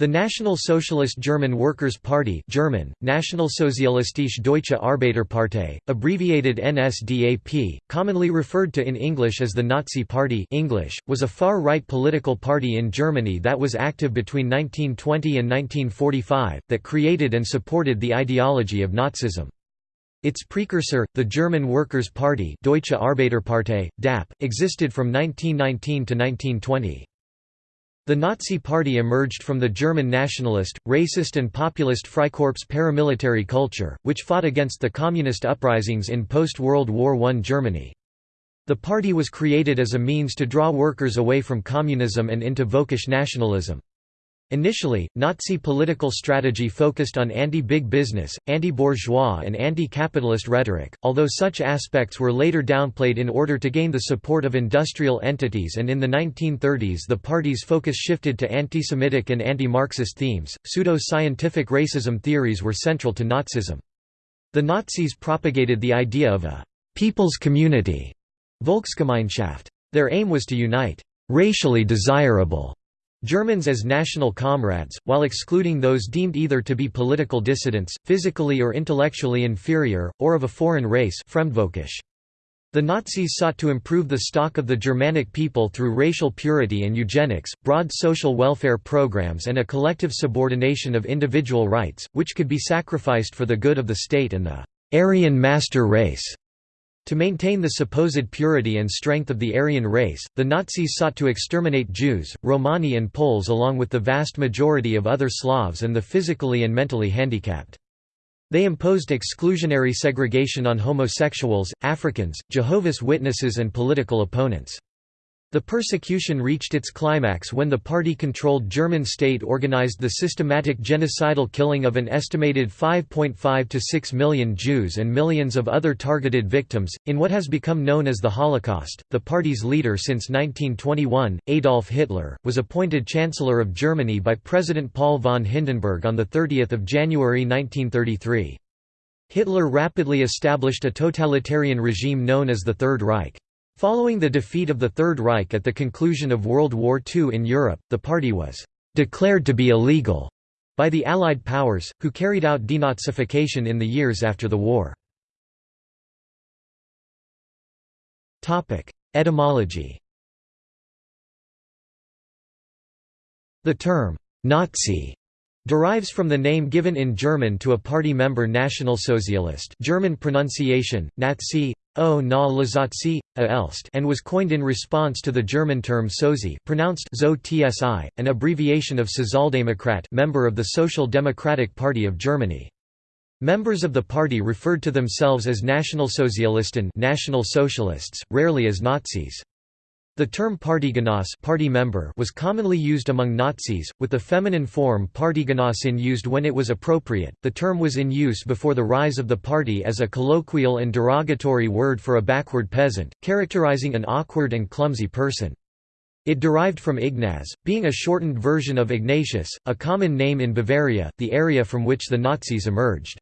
The National Socialist German Workers' Party German, Nationalsozialistische Deutsche Arbeiterpartei, abbreviated NSDAP, commonly referred to in English as the Nazi Party English, was a far-right political party in Germany that was active between 1920 and 1945, that created and supported the ideology of Nazism. Its precursor, the German Workers' Party Deutsche Arbeiterpartei, DAP, existed from 1919 to 1920. The Nazi Party emerged from the German nationalist, racist and populist Freikorps paramilitary culture, which fought against the communist uprisings in post-World War I Germany. The party was created as a means to draw workers away from communism and into Völkisch nationalism. Initially, Nazi political strategy focused on anti-big business, anti-bourgeois and anti-capitalist rhetoric, although such aspects were later downplayed in order to gain the support of industrial entities and in the 1930s the party's focus shifted to anti-Semitic and anti-Marxist themes. Pseudo-scientific racism theories were central to Nazism. The Nazis propagated the idea of a «people's community» Volksgemeinschaft. Their aim was to unite «racially desirable» Germans as national comrades, while excluding those deemed either to be political dissidents, physically or intellectually inferior, or of a foreign race The Nazis sought to improve the stock of the Germanic people through racial purity and eugenics, broad social welfare programs and a collective subordination of individual rights, which could be sacrificed for the good of the state and the Aryan master race. To maintain the supposed purity and strength of the Aryan race, the Nazis sought to exterminate Jews, Romani and Poles along with the vast majority of other Slavs and the physically and mentally handicapped. They imposed exclusionary segregation on homosexuals, Africans, Jehovah's Witnesses and political opponents. The persecution reached its climax when the party-controlled German state organized the systematic genocidal killing of an estimated 5.5 to 6 million Jews and millions of other targeted victims, in what has become known as the Holocaust. The party's leader since 1921, Adolf Hitler, was appointed Chancellor of Germany by President Paul von Hindenburg on 30 January 1933. Hitler rapidly established a totalitarian regime known as the Third Reich. Following the defeat of the Third Reich at the conclusion of World War II in Europe, the party was «declared to be illegal» by the Allied powers, who carried out denazification in the years after the war. Etymology The term «Nazi» derives from the name given in German to a party member Nationalsozialist German pronunciation, Nazi, O na Lazatsi, Elst and was coined in response to the German term Sozi pronounced zo tsi, an abbreviation of Sozialdemokrat member of the Social Democratic Party of Germany. Members of the party referred to themselves as Nationalsozialisten National Socialists, rarely as Nazis. The term Partygenoss party member was commonly used among Nazis, with the feminine form Parteigenossin used when it was appropriate. The term was in use before the rise of the party as a colloquial and derogatory word for a backward peasant, characterizing an awkward and clumsy person. It derived from Ignaz, being a shortened version of Ignatius, a common name in Bavaria, the area from which the Nazis emerged.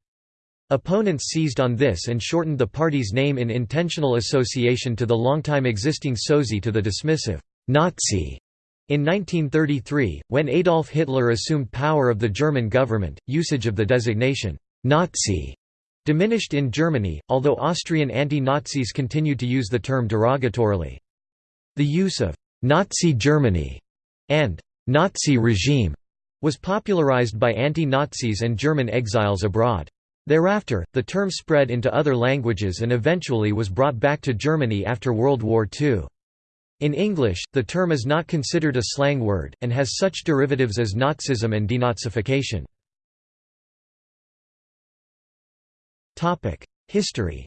Opponents seized on this and shortened the party's name in intentional association to the longtime existing Sozi to the dismissive Nazi. In 1933, when Adolf Hitler assumed power of the German government, usage of the designation Nazi diminished in Germany, although Austrian anti-Nazis continued to use the term derogatorily. The use of Nazi Germany and Nazi regime was popularized by anti-Nazis and German exiles abroad. Thereafter, the term spread into other languages and eventually was brought back to Germany after World War II. In English, the term is not considered a slang word, and has such derivatives as Nazism and denazification. History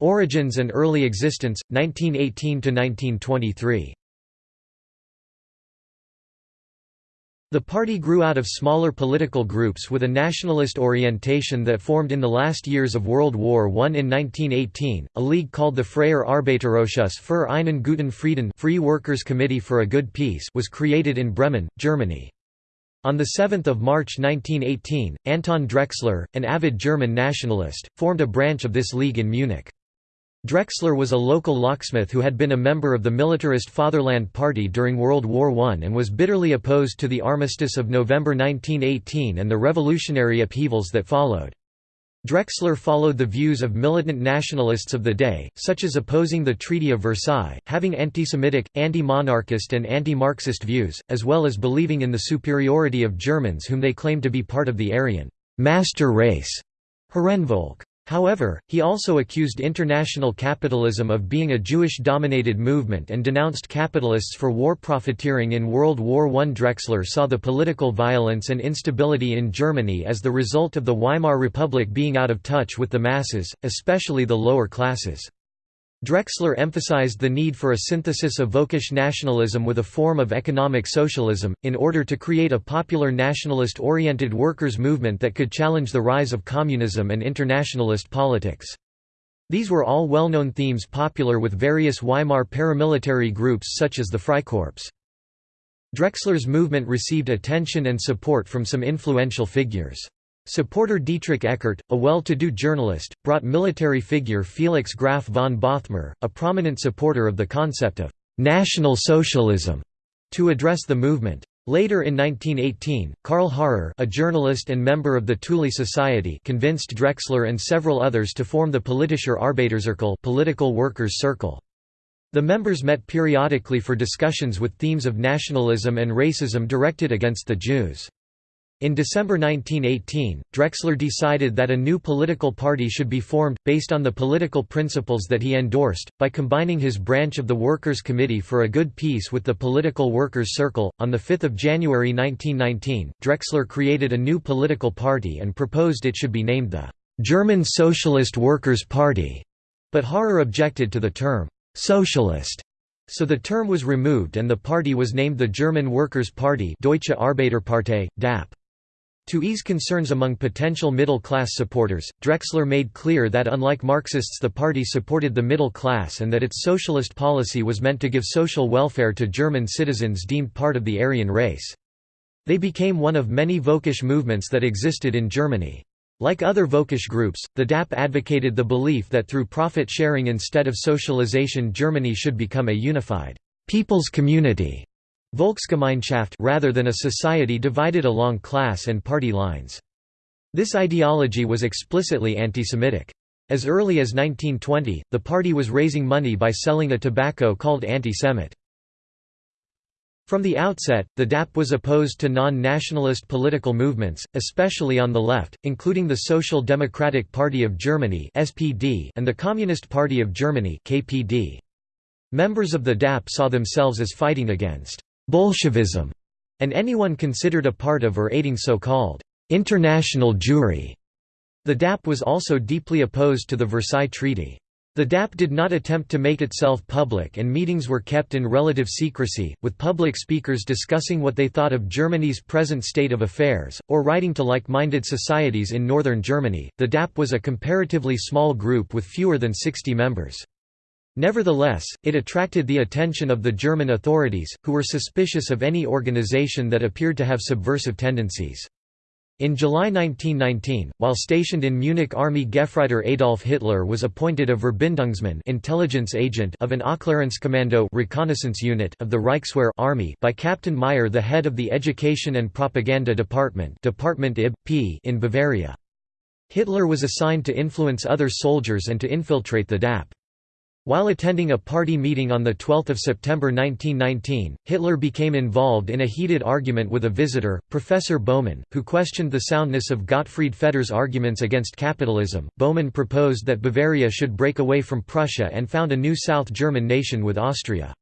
Origins and early existence, 1918–1923 The party grew out of smaller political groups with a nationalist orientation that formed in the last years of World War I. In 1918, a league called the Freier Arbeiterausschuss für einen guten Frieden Free Workers Committee for a Good Peace was created in Bremen, Germany. On 7 March 1918, Anton Drexler, an avid German nationalist, formed a branch of this league in Munich. Drexler was a local locksmith who had been a member of the militarist Fatherland Party during World War I and was bitterly opposed to the armistice of November 1918 and the revolutionary upheavals that followed. Drexler followed the views of militant nationalists of the day, such as opposing the Treaty of Versailles, having anti-Semitic, anti-monarchist and anti-Marxist views, as well as believing in the superiority of Germans whom they claimed to be part of the Aryan master race. Herrenvolk. However, he also accused international capitalism of being a Jewish-dominated movement and denounced capitalists for war profiteering in World War I. Drexler saw the political violence and instability in Germany as the result of the Weimar Republic being out of touch with the masses, especially the lower classes. Drexler emphasized the need for a synthesis of Völkisch nationalism with a form of economic socialism, in order to create a popular nationalist-oriented workers' movement that could challenge the rise of communism and internationalist politics. These were all well-known themes popular with various Weimar paramilitary groups such as the Freikorps. Drexler's movement received attention and support from some influential figures. Supporter Dietrich Eckart, a well-to-do journalist, brought military figure Felix Graf von Bothmer, a prominent supporter of the concept of «National Socialism», to address the movement. Later in 1918, Karl Harrer a journalist and member of the Thule Society convinced Drexler and several others to form the Politischer Arbeiterzirkel political workers' circle. The members met periodically for discussions with themes of nationalism and racism directed against the Jews. In December 1918, Drexler decided that a new political party should be formed, based on the political principles that he endorsed, by combining his branch of the Workers' Committee for a Good Peace with the Political Workers' Circle. On 5 January 1919, Drexler created a new political party and proposed it should be named the German Socialist Workers' Party, but Harrer objected to the term socialist so the term was removed and the party was named the German Workers' Party Deutsche Arbeiterpartei, DAP. To ease concerns among potential middle-class supporters, Drexler made clear that unlike Marxists the party supported the middle class and that its socialist policy was meant to give social welfare to German citizens deemed part of the Aryan race. They became one of many Völkisch movements that existed in Germany. Like other Völkisch groups, the DAP advocated the belief that through profit sharing instead of socialization Germany should become a unified people's community Volksgemeinschaft rather than a society divided along class and party lines. This ideology was explicitly anti-Semitic. As early as 1920, the party was raising money by selling a tobacco called anti-Semit. From the outset, the DAP was opposed to non-nationalist political movements, especially on the left, including the Social Democratic Party of Germany (SPD) and the Communist Party of Germany (KPD). Members of the DAP saw themselves as fighting against Bolshevism, and anyone considered a part of or aiding so-called international Jewry. The DAP was also deeply opposed to the Versailles Treaty. The DAP did not attempt to make itself public and meetings were kept in relative secrecy, with public speakers discussing what they thought of Germany's present state of affairs, or writing to like-minded societies in northern Germany. The DAP was a comparatively small group with fewer than 60 members. Nevertheless, it attracted the attention of the German authorities, who were suspicious of any organization that appeared to have subversive tendencies. In July 1919, while stationed in Munich Army Gefreiter Adolf Hitler was appointed a Verbindungsmann intelligence agent of an Aufklärungskommando reconnaissance unit of the Reichswehr Army by Captain Mayr the head of the Education and Propaganda Department Department IB, in Bavaria. Hitler was assigned to influence other soldiers and to infiltrate the DAP. While attending a party meeting on 12 September 1919, Hitler became involved in a heated argument with a visitor, Professor Baumann, who questioned the soundness of Gottfried Feder's arguments against capitalism. Baumann proposed that Bavaria should break away from Prussia and found a new South German nation with Austria.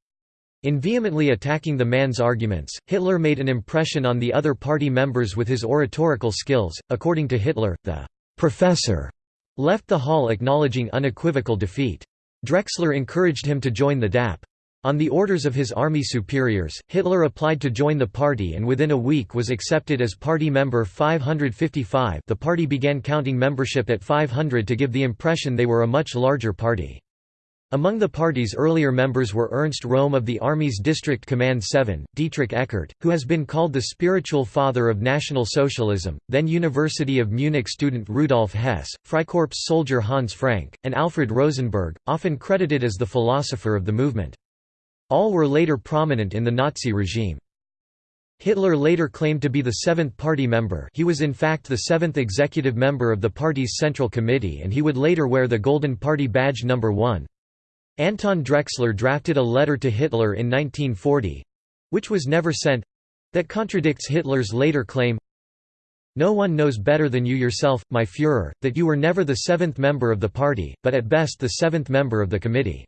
In vehemently attacking the man's arguments, Hitler made an impression on the other party members with his oratorical skills. According to Hitler, the professor left the hall acknowledging unequivocal defeat. Drexler encouraged him to join the DAP. On the orders of his army superiors, Hitler applied to join the party and within a week was accepted as party member 555 the party began counting membership at 500 to give the impression they were a much larger party. Among the party's earlier members were Ernst Röhm of the Army's District Command 7, Dietrich Eckart, who has been called the spiritual father of National Socialism, then University of Munich student Rudolf Hess, Freikorps soldier Hans Frank, and Alfred Rosenberg, often credited as the philosopher of the movement. All were later prominent in the Nazi regime. Hitler later claimed to be the seventh party member he was in fact the seventh executive member of the party's Central Committee and he would later wear the Golden Party Badge No. 1. Anton Drexler drafted a letter to Hitler in 1940—which was never sent—that contradicts Hitler's later claim No one knows better than you yourself, my Führer, that you were never the seventh member of the party, but at best the seventh member of the committee.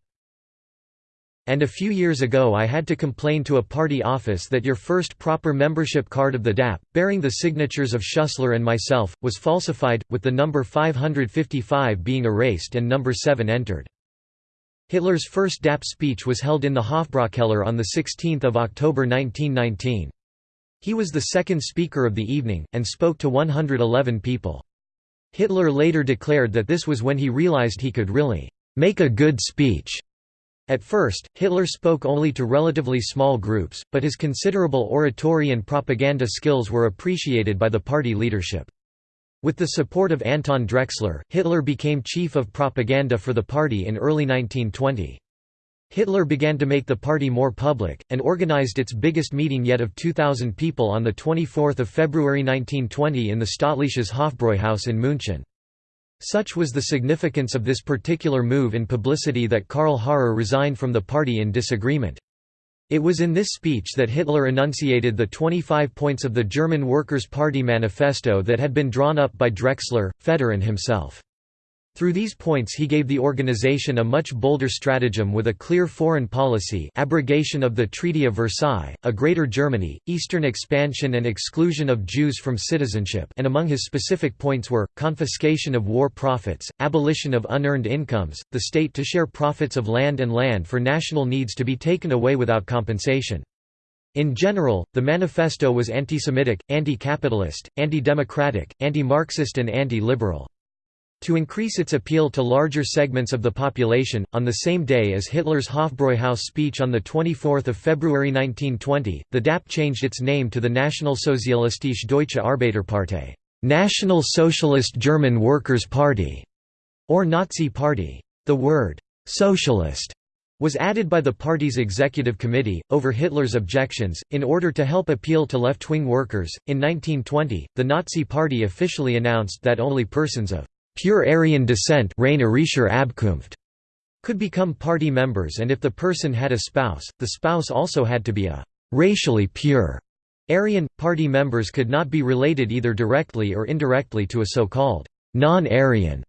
And a few years ago I had to complain to a party office that your first proper membership card of the DAP, bearing the signatures of Schüssler and myself, was falsified, with the number 555 being erased and number 7 entered. Hitler's first DAP speech was held in the Hofbräukeller on 16 October 1919. He was the second speaker of the evening, and spoke to 111 people. Hitler later declared that this was when he realized he could really make a good speech. At first, Hitler spoke only to relatively small groups, but his considerable oratory and propaganda skills were appreciated by the party leadership. With the support of Anton Drexler, Hitler became chief of propaganda for the party in early 1920. Hitler began to make the party more public, and organized its biggest meeting yet of 2,000 people on 24 February 1920 in the Staatliches Hofbräuhaus in München. Such was the significance of this particular move in publicity that Karl Harrer resigned from the party in disagreement. It was in this speech that Hitler enunciated the 25 points of the German Workers' Party manifesto that had been drawn up by Drexler, Feder and himself. Through these points he gave the organization a much bolder stratagem with a clear foreign policy abrogation of the Treaty of Versailles, a Greater Germany, Eastern expansion and exclusion of Jews from citizenship and among his specific points were, confiscation of war profits, abolition of unearned incomes, the state to share profits of land and land for national needs to be taken away without compensation. In general, the manifesto was anti-Semitic, anti-capitalist, anti-democratic, anti-Marxist and anti-liberal. To increase its appeal to larger segments of the population, on the same day as Hitler's Hofbräuhaus speech on 24 February 1920, the DAP changed its name to the Nationalsozialistische Deutsche Arbeiterpartei National Socialist German Workers' Party, or Nazi Party. The word, socialist, was added by the party's executive committee, over Hitler's objections, in order to help appeal to left wing workers. In 1920, the Nazi Party officially announced that only persons of pure Aryan descent could become party members and if the person had a spouse, the spouse also had to be a racially pure Aryan. Party members could not be related either directly or indirectly to a so-called non-Aryan.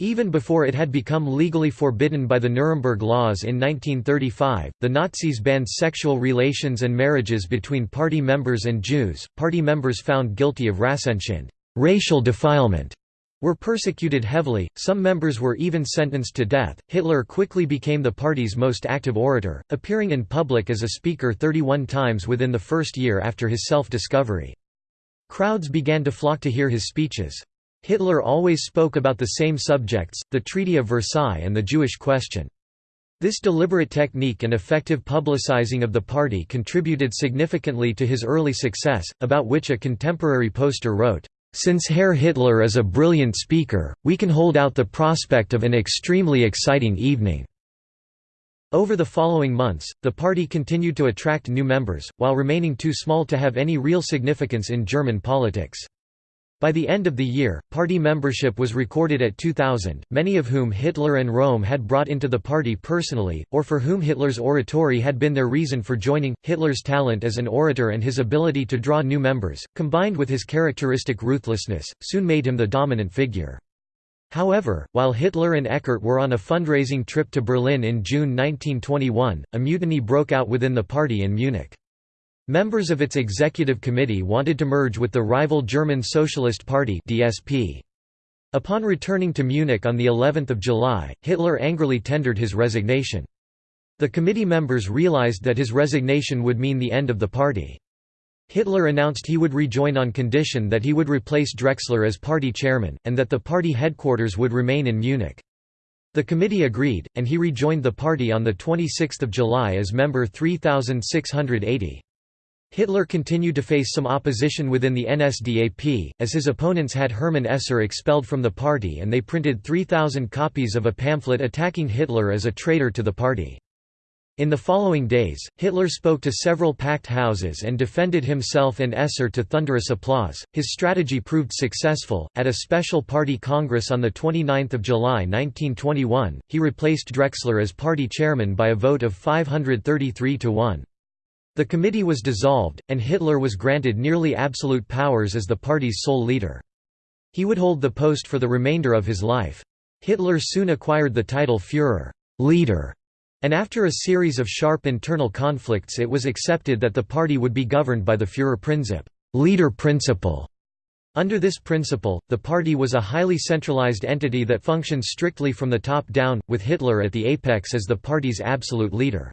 Even before it had become legally forbidden by the Nuremberg Laws in 1935, the Nazis banned sexual relations and marriages between party members and Jews. Party members found guilty of Rassenschande, racial defilement, were persecuted heavily, some members were even sentenced to death. Hitler quickly became the party's most active orator, appearing in public as a speaker 31 times within the first year after his self-discovery. Crowds began to flock to hear his speeches. Hitler always spoke about the same subjects, the Treaty of Versailles and the Jewish question. This deliberate technique and effective publicizing of the party contributed significantly to his early success, about which a contemporary poster wrote, since Herr Hitler is a brilliant speaker, we can hold out the prospect of an extremely exciting evening." Over the following months, the party continued to attract new members, while remaining too small to have any real significance in German politics. By the end of the year, party membership was recorded at 2,000, many of whom Hitler and Röhm had brought into the party personally, or for whom Hitler's oratory had been their reason for joining. Hitler's talent as an orator and his ability to draw new members, combined with his characteristic ruthlessness, soon made him the dominant figure. However, while Hitler and Eckart were on a fundraising trip to Berlin in June 1921, a mutiny broke out within the party in Munich. Members of its executive committee wanted to merge with the rival German Socialist Party (DSP). Upon returning to Munich on the 11th of July, Hitler angrily tendered his resignation. The committee members realized that his resignation would mean the end of the party. Hitler announced he would rejoin on condition that he would replace Drexler as party chairman, and that the party headquarters would remain in Munich. The committee agreed, and he rejoined the party on 26 July as member 3680. Hitler continued to face some opposition within the NSDAP, as his opponents had Hermann Esser expelled from the party and they printed 3,000 copies of a pamphlet attacking Hitler as a traitor to the party. In the following days, Hitler spoke to several packed houses and defended himself and Esser to thunderous applause. His strategy proved successful. At a special party congress on 29 July 1921, he replaced Drexler as party chairman by a vote of 533 to 1. The committee was dissolved, and Hitler was granted nearly absolute powers as the party's sole leader. He would hold the post for the remainder of his life. Hitler soon acquired the title Führer leader", and after a series of sharp internal conflicts it was accepted that the party would be governed by the Führerprinzip leader principle". Under this principle, the party was a highly centralized entity that functioned strictly from the top down, with Hitler at the apex as the party's absolute leader.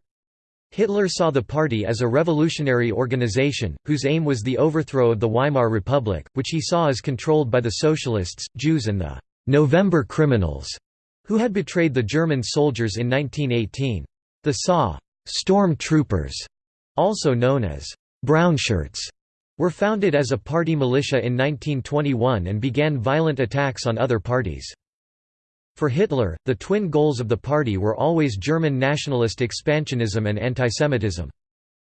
Hitler saw the party as a revolutionary organization, whose aim was the overthrow of the Weimar Republic, which he saw as controlled by the Socialists, Jews and the «November criminals», who had betrayed the German soldiers in 1918. The SA storm troopers, also known as Brownshirts, were founded as a party militia in 1921 and began violent attacks on other parties. For Hitler, the twin goals of the party were always German nationalist expansionism and antisemitism.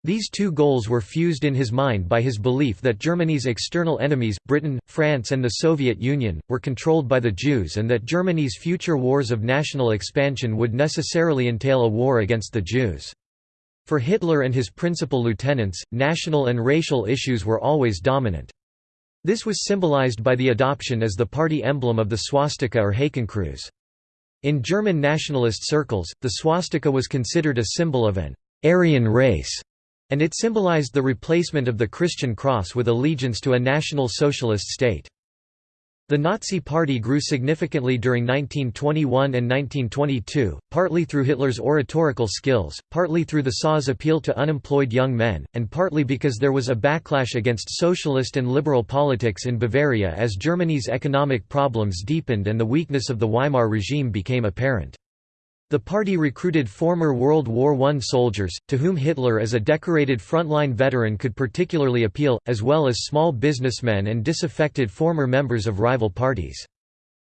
These two goals were fused in his mind by his belief that Germany's external enemies, Britain, France and the Soviet Union, were controlled by the Jews and that Germany's future wars of national expansion would necessarily entail a war against the Jews. For Hitler and his principal lieutenants, national and racial issues were always dominant. This was symbolized by the adoption as the party emblem of the swastika or Hakenkreuz. In German nationalist circles, the swastika was considered a symbol of an Aryan race, and it symbolized the replacement of the Christian cross with allegiance to a national socialist state. The Nazi Party grew significantly during 1921 and 1922, partly through Hitler's oratorical skills, partly through the SA's appeal to unemployed young men, and partly because there was a backlash against socialist and liberal politics in Bavaria as Germany's economic problems deepened and the weakness of the Weimar regime became apparent. The party recruited former World War I soldiers, to whom Hitler as a decorated frontline veteran could particularly appeal, as well as small businessmen and disaffected former members of rival parties.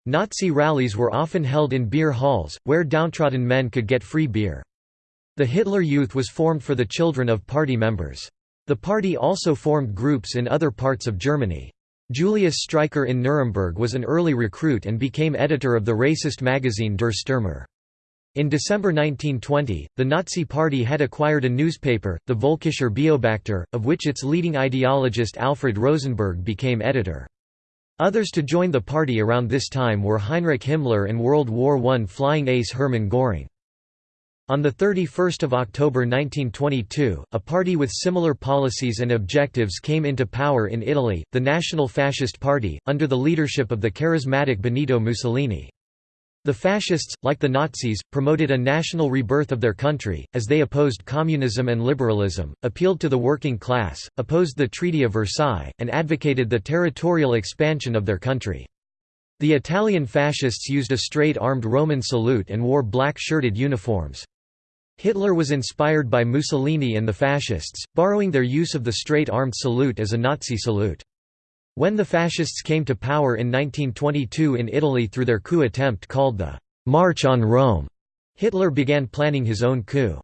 Nazi rallies were often held in beer halls, where downtrodden men could get free beer. The Hitler Youth was formed for the children of party members. The party also formed groups in other parts of Germany. Julius Streicher in Nuremberg was an early recruit and became editor of the racist magazine Der Stürmer. In December 1920, the Nazi Party had acquired a newspaper, the Völkischer Beobachter, of which its leading ideologist Alfred Rosenberg became editor. Others to join the party around this time were Heinrich Himmler and World War I flying ace Hermann Göring. On 31 October 1922, a party with similar policies and objectives came into power in Italy, the National Fascist Party, under the leadership of the charismatic Benito Mussolini. The fascists, like the Nazis, promoted a national rebirth of their country, as they opposed communism and liberalism, appealed to the working class, opposed the Treaty of Versailles, and advocated the territorial expansion of their country. The Italian fascists used a straight-armed Roman salute and wore black-shirted uniforms. Hitler was inspired by Mussolini and the fascists, borrowing their use of the straight-armed salute as a Nazi salute. When the Fascists came to power in 1922 in Italy through their coup attempt called the «March on Rome», Hitler began planning his own coup.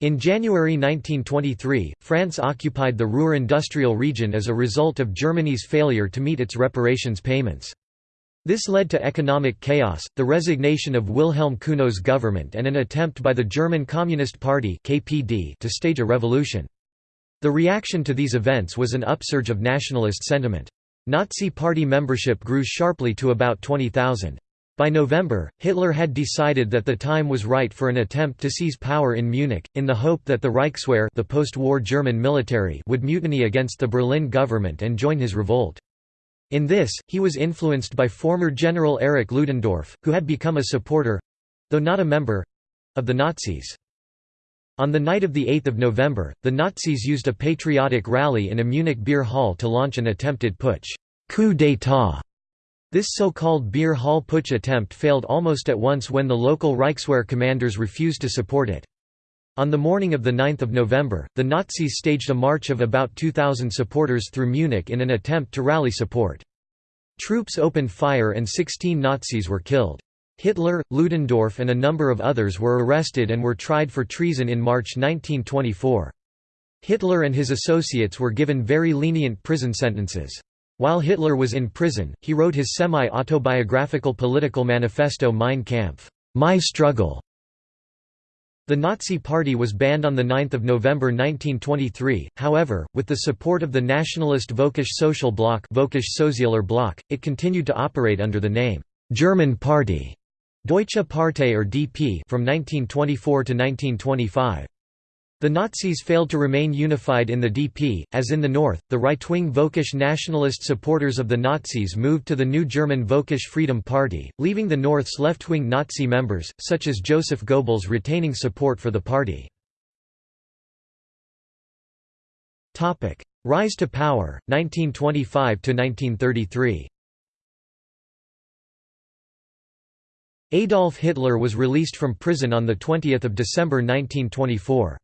In January 1923, France occupied the Ruhr industrial region as a result of Germany's failure to meet its reparations payments. This led to economic chaos, the resignation of Wilhelm Cuno's government and an attempt by the German Communist Party to stage a revolution. The reaction to these events was an upsurge of nationalist sentiment. Nazi Party membership grew sharply to about 20,000. By November, Hitler had decided that the time was right for an attempt to seize power in Munich, in the hope that the Reichswehr the post-war German military would mutiny against the Berlin government and join his revolt. In this, he was influenced by former General Erich Ludendorff, who had become a supporter—though not a member—of the Nazis. On the night of 8 November, the Nazis used a patriotic rally in a Munich beer hall to launch an attempted putsch coup d'état". This so-called beer hall putsch attempt failed almost at once when the local Reichswehr commanders refused to support it. On the morning of 9 November, the Nazis staged a march of about 2,000 supporters through Munich in an attempt to rally support. Troops opened fire and 16 Nazis were killed. Hitler, Ludendorff and a number of others were arrested and were tried for treason in March 1924. Hitler and his associates were given very lenient prison sentences. While Hitler was in prison, he wrote his semi-autobiographical political manifesto Mein Kampf, My Struggle. The Nazi Party was banned on 9 November 1923, however, with the support of the nationalist Völkisch Social Bloc, Völkisch Sozialer Bloc, it continued to operate under the name, German Party, Deutsche Partei or DP from 1924 to 1925. The Nazis failed to remain unified in the DP, as in the north, the right-wing Völkisch nationalist supporters of the Nazis moved to the new German Völkisch Freedom Party, leaving the north's left-wing Nazi members, such as Joseph Goebbels retaining support for the party. Rise to power, 1925–1933 Adolf Hitler was released from prison on 20 December 1924.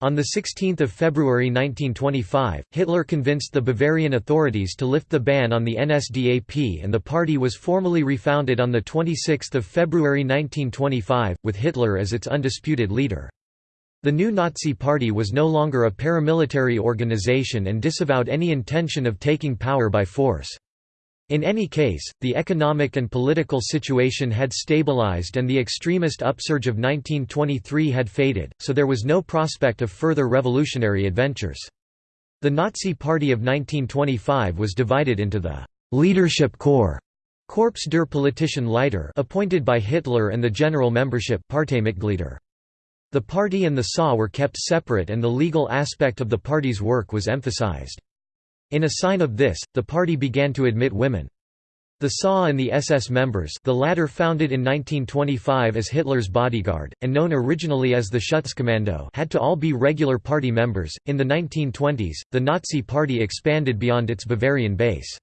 On 16 February 1925, Hitler convinced the Bavarian authorities to lift the ban on the NSDAP and the party was formally refounded on 26 February 1925, with Hitler as its undisputed leader. The new Nazi Party was no longer a paramilitary organization and disavowed any intention of taking power by force. In any case, the economic and political situation had stabilized and the extremist upsurge of 1923 had faded, so there was no prospect of further revolutionary adventures. The Nazi Party of 1925 was divided into the «leadership corps» Korps der politischen Leiter appointed by Hitler and the general membership Parteimitglieder. The party and the SA were kept separate and the legal aspect of the party's work was emphasized. In a sign of this, the party began to admit women. The SA and the SS members the latter founded in 1925 as Hitler's bodyguard, and known originally as the Schutzkommando had to all be regular party members. In the 1920s, the Nazi Party expanded beyond its Bavarian base.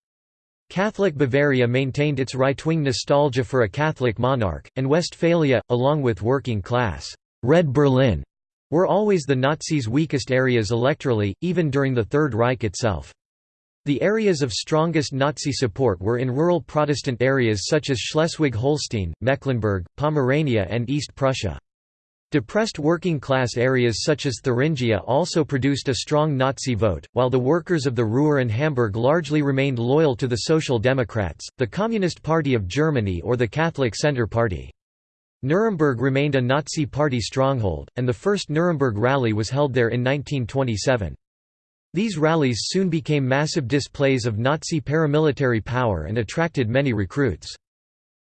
Catholic Bavaria maintained its right-wing nostalgia for a Catholic monarch, and Westphalia, along with working-class Red Berlin, were always the Nazis' weakest areas electorally, even during the Third Reich itself. The areas of strongest Nazi support were in rural Protestant areas such as Schleswig-Holstein, Mecklenburg, Pomerania and East Prussia. Depressed working-class areas such as Thuringia also produced a strong Nazi vote, while the workers of the Ruhr and Hamburg largely remained loyal to the Social Democrats, the Communist Party of Germany or the Catholic Centre Party. Nuremberg remained a Nazi Party stronghold, and the first Nuremberg rally was held there in 1927. These rallies soon became massive displays of Nazi paramilitary power and attracted many recruits.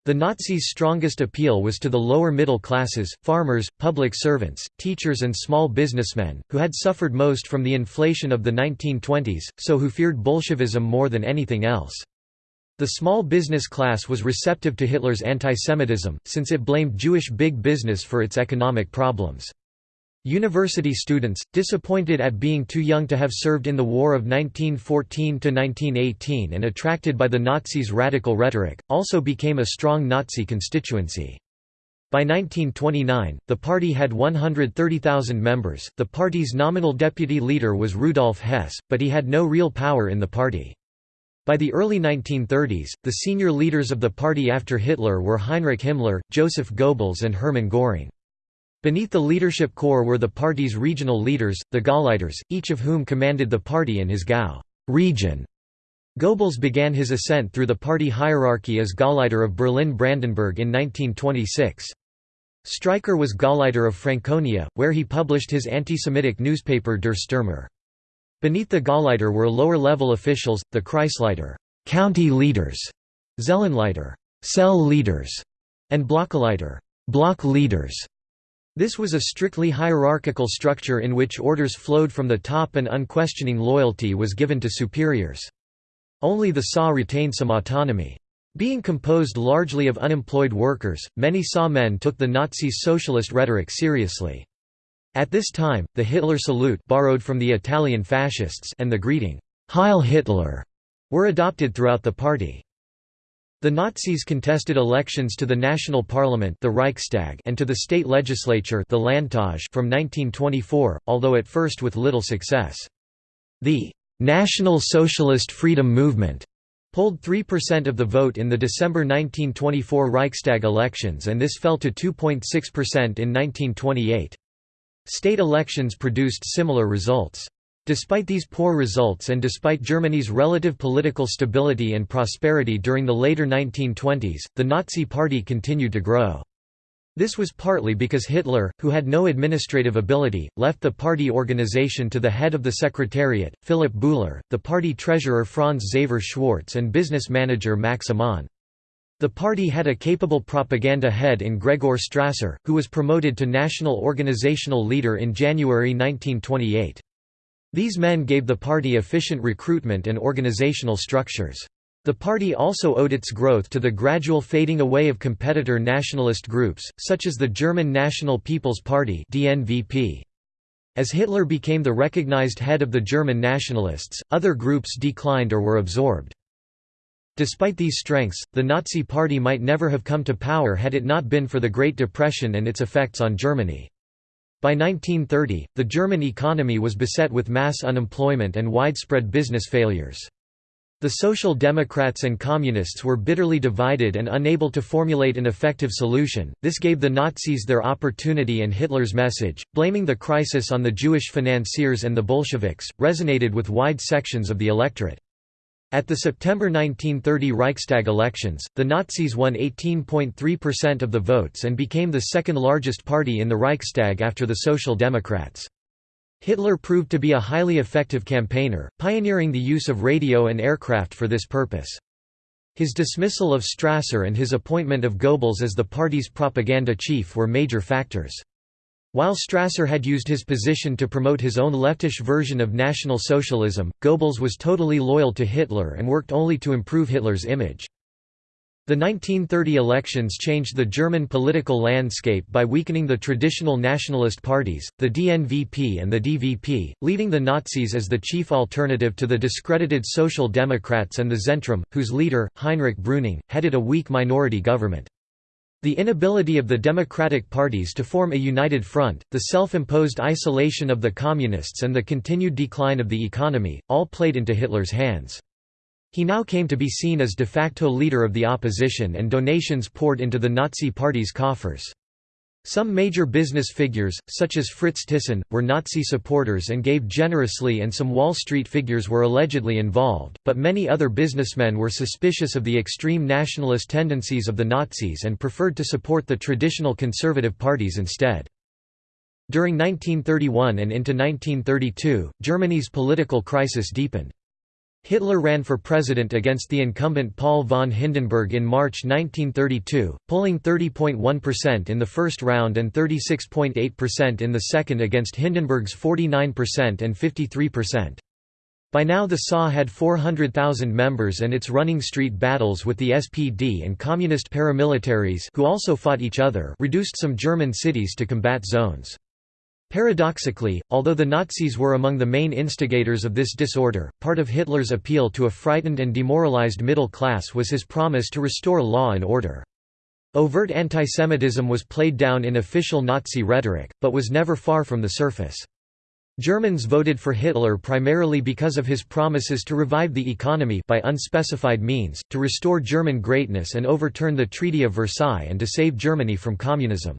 The Nazis' strongest appeal was to the lower middle classes, farmers, public servants, teachers and small businessmen, who had suffered most from the inflation of the 1920s, so who feared Bolshevism more than anything else. The small business class was receptive to Hitler's antisemitism, since it blamed Jewish big business for its economic problems. University students, disappointed at being too young to have served in the War of 1914–1918 and attracted by the Nazis' radical rhetoric, also became a strong Nazi constituency. By 1929, the party had 130,000 members. The party's nominal deputy leader was Rudolf Hess, but he had no real power in the party. By the early 1930s, the senior leaders of the party after Hitler were Heinrich Himmler, Joseph Goebbels, and Hermann Göring. Beneath the leadership corps were the party's regional leaders, the Gauleiters, each of whom commanded the party in his Gau region. Goebbels began his ascent through the party hierarchy as Gauleiter of Berlin-Brandenburg in 1926. Streicher was Gauleiter of Franconia, where he published his anti-Semitic newspaper Der Stürmer. Beneath the Gauleiter were lower-level officials, the Kreisleiter county leaders, Zellenleiter cell leaders, and Blockleiter block leaders. This was a strictly hierarchical structure in which orders flowed from the top and unquestioning loyalty was given to superiors. Only the SA retained some autonomy. Being composed largely of unemployed workers, many SA men took the Nazis' socialist rhetoric seriously. At this time, the Hitler salute borrowed from the Italian fascists and the greeting, Heil Hitler, were adopted throughout the party. The Nazis contested elections to the national parliament the Reichstag and to the state legislature the Landtag from 1924, although at first with little success. The «National Socialist Freedom Movement» polled 3% of the vote in the December 1924 Reichstag elections and this fell to 2.6% in 1928. State elections produced similar results. Despite these poor results and despite Germany's relative political stability and prosperity during the later 1920s, the Nazi Party continued to grow. This was partly because Hitler, who had no administrative ability, left the party organization to the head of the secretariat, Philipp Bouhler, the party treasurer Franz Xaver Schwarz and business manager Max Amann. The party had a capable propaganda head in Gregor Strasser, who was promoted to national organizational leader in January 1928. These men gave the party efficient recruitment and organizational structures. The party also owed its growth to the gradual fading away of competitor nationalist groups, such as the German National People's Party DNVP. As Hitler became the recognized head of the German nationalists, other groups declined or were absorbed. Despite these strengths, the Nazi Party might never have come to power had it not been for the Great Depression and its effects on Germany. By 1930, the German economy was beset with mass unemployment and widespread business failures. The Social Democrats and Communists were bitterly divided and unable to formulate an effective solution. This gave the Nazis their opportunity, and Hitler's message, blaming the crisis on the Jewish financiers and the Bolsheviks, resonated with wide sections of the electorate. At the September 1930 Reichstag elections, the Nazis won 18.3% of the votes and became the second largest party in the Reichstag after the Social Democrats. Hitler proved to be a highly effective campaigner, pioneering the use of radio and aircraft for this purpose. His dismissal of Strasser and his appointment of Goebbels as the party's propaganda chief were major factors. While Strasser had used his position to promote his own leftish version of National Socialism, Goebbels was totally loyal to Hitler and worked only to improve Hitler's image. The 1930 elections changed the German political landscape by weakening the traditional nationalist parties, the DNVP and the DVP, leaving the Nazis as the chief alternative to the discredited Social Democrats and the Zentrum, whose leader, Heinrich Brüning, headed a weak minority government. The inability of the democratic parties to form a united front, the self-imposed isolation of the Communists and the continued decline of the economy, all played into Hitler's hands. He now came to be seen as de facto leader of the opposition and donations poured into the Nazi Party's coffers. Some major business figures, such as Fritz Thyssen, were Nazi supporters and gave generously and some Wall Street figures were allegedly involved, but many other businessmen were suspicious of the extreme nationalist tendencies of the Nazis and preferred to support the traditional conservative parties instead. During 1931 and into 1932, Germany's political crisis deepened. Hitler ran for president against the incumbent Paul von Hindenburg in March 1932, polling 30.1% in the first round and 36.8% in the second against Hindenburg's 49% and 53%. By now the SA had 400,000 members and its running street battles with the SPD and communist paramilitaries who also fought each other reduced some German cities to combat zones. Paradoxically, although the Nazis were among the main instigators of this disorder, part of Hitler's appeal to a frightened and demoralized middle class was his promise to restore law and order. Overt antisemitism was played down in official Nazi rhetoric, but was never far from the surface. Germans voted for Hitler primarily because of his promises to revive the economy by unspecified means, to restore German greatness and overturn the Treaty of Versailles and to save Germany from communism.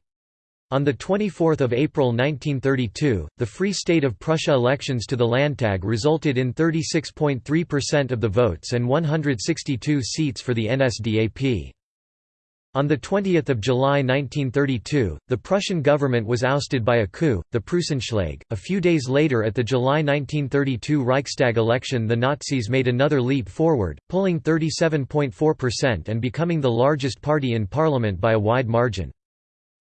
On 24 April 1932, the Free State of Prussia elections to the Landtag resulted in 36.3% of the votes and 162 seats for the NSDAP. On 20 July 1932, the Prussian government was ousted by a coup, the Preußenschlag. A few days later at the July 1932 Reichstag election the Nazis made another leap forward, pulling 37.4% and becoming the largest party in parliament by a wide margin.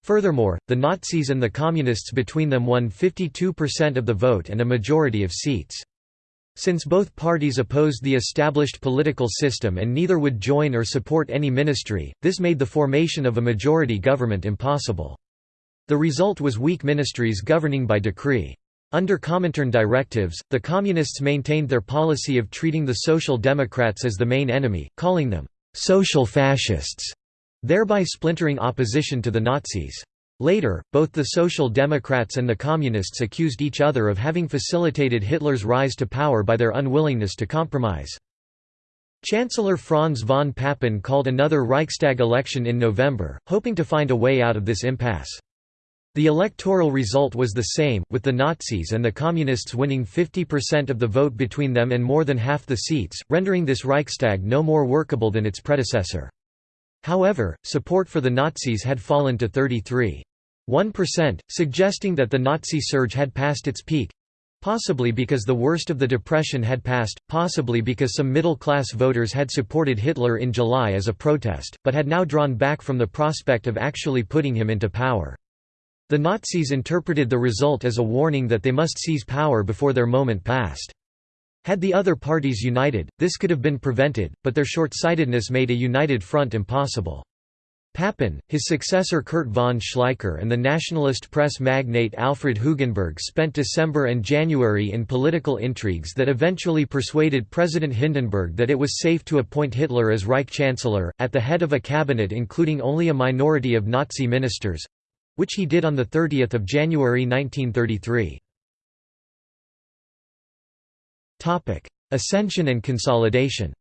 Furthermore, the Nazis and the Communists between them won 52% of the vote and a majority of seats. Since both parties opposed the established political system and neither would join or support any ministry, this made the formation of a majority government impossible. The result was weak ministries governing by decree. Under Comintern directives, the Communists maintained their policy of treating the Social Democrats as the main enemy, calling them «social fascists», thereby splintering opposition to the Nazis. Later, both the Social Democrats and the Communists accused each other of having facilitated Hitler's rise to power by their unwillingness to compromise. Chancellor Franz von Papen called another Reichstag election in November, hoping to find a way out of this impasse. The electoral result was the same, with the Nazis and the Communists winning 50% of the vote between them and more than half the seats, rendering this Reichstag no more workable than its predecessor. However, support for the Nazis had fallen to 33.1%, suggesting that the Nazi surge had passed its peak possibly because the worst of the Depression had passed, possibly because some middle-class voters had supported Hitler in July as a protest, but had now drawn back from the prospect of actually putting him into power. The Nazis interpreted the result as a warning that they must seize power before their moment passed. Had the other parties united, this could have been prevented, but their short-sightedness made a united front impossible. Papen, his successor Kurt von Schleicher and the nationalist press magnate Alfred Hugenberg spent December and January in political intrigues that eventually persuaded President Hindenburg that it was safe to appoint Hitler as Reich Chancellor, at the head of a cabinet including only a minority of Nazi ministers—which he did on 30 January 1933. Ascension and consolidation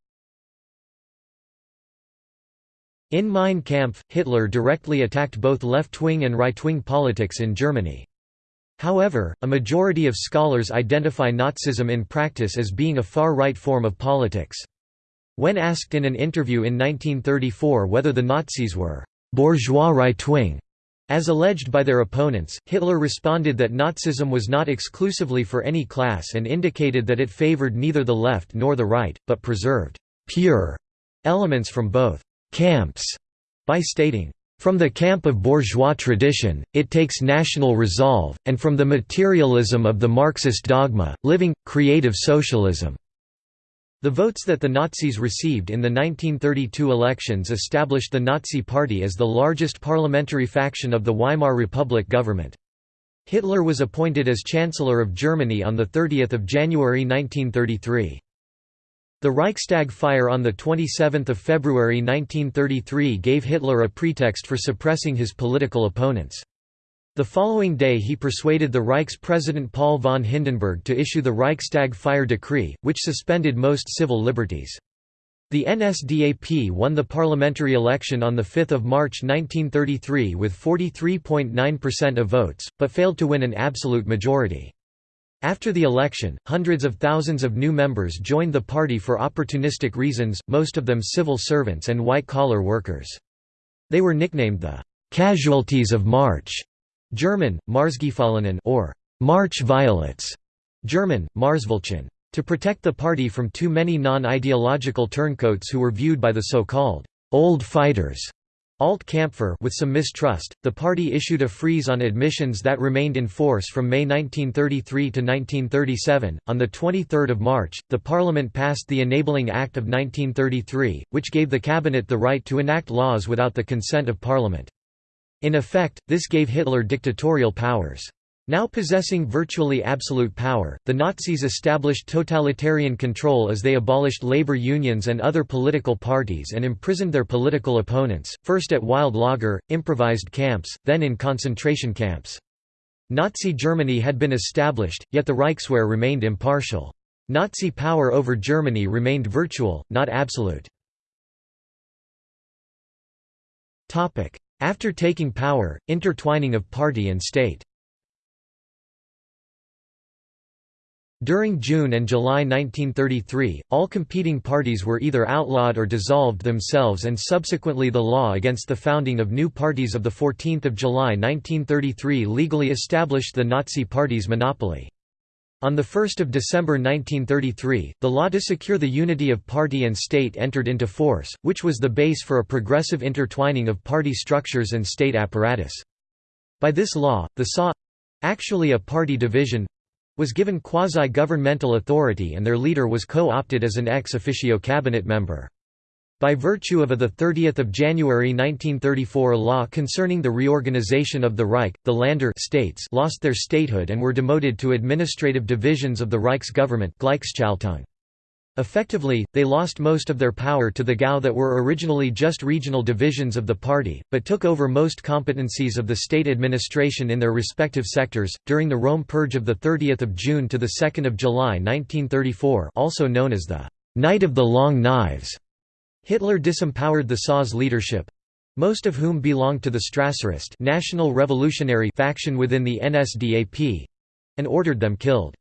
In Mein Kampf, Hitler directly attacked both left-wing and right-wing politics in Germany. However, a majority of scholars identify Nazism in practice as being a far-right form of politics. When asked in an interview in 1934 whether the Nazis were «bourgeois right-wing», as alleged by their opponents, Hitler responded that Nazism was not exclusively for any class and indicated that it favored neither the left nor the right, but preserved «pure» elements from both «camps» by stating, from the camp of bourgeois tradition, it takes national resolve, and from the materialism of the Marxist dogma, living, creative socialism. The votes that the Nazis received in the 1932 elections established the Nazi Party as the largest parliamentary faction of the Weimar Republic government. Hitler was appointed as Chancellor of Germany on 30 January 1933. The Reichstag fire on 27 February 1933 gave Hitler a pretext for suppressing his political opponents. The following day he persuaded the Reich's President Paul von Hindenburg to issue the Reichstag Fire Decree, which suspended most civil liberties. The NSDAP won the parliamentary election on 5 March 1933 with 43.9% of votes, but failed to win an absolute majority. After the election, hundreds of thousands of new members joined the party for opportunistic reasons, most of them civil servants and white-collar workers. They were nicknamed the «casualties of March» German, Märzgefallenen or March Violets, German, Märzveilchen. To protect the party from too many non-ideological turncoats who were viewed by the so-called old fighters Alt Kampfer with some mistrust, the party issued a freeze on admissions that remained in force from May 1933 to 1937. On the 23rd of March, the parliament passed the Enabling Act of 1933, which gave the cabinet the right to enact laws without the consent of parliament. In effect, this gave Hitler dictatorial powers. Now possessing virtually absolute power, the Nazis established totalitarian control as they abolished labor unions and other political parties and imprisoned their political opponents, first at wild lager, improvised camps, then in concentration camps. Nazi Germany had been established, yet the Reichswehr remained impartial. Nazi power over Germany remained virtual, not absolute. After taking power, intertwining of party and state. During June and July 1933, all competing parties were either outlawed or dissolved themselves and subsequently the law against the founding of new parties of 14 July 1933 legally established the Nazi Party's monopoly. On 1 December 1933, the law to secure the unity of party and state entered into force, which was the base for a progressive intertwining of party structures and state apparatus. By this law, the SA—actually a party division—was given quasi-governmental authority and their leader was co-opted as an ex officio cabinet member. By virtue of a 30 January 1934 law concerning the reorganization of the Reich, the Länder states lost their statehood and were demoted to administrative divisions of the Reichsgovernment Effectively, they lost most of their power to the GAU that were originally just regional divisions of the party, but took over most competencies of the state administration in their respective sectors. During the Röhm Purge of the 30th of June to the 2nd of July 1934, also known as the Night of the Long Knives, Hitler disempowered the SA's leadership, most of whom belonged to the Strasserist National Revolutionary faction within the NSDAP, and ordered them killed.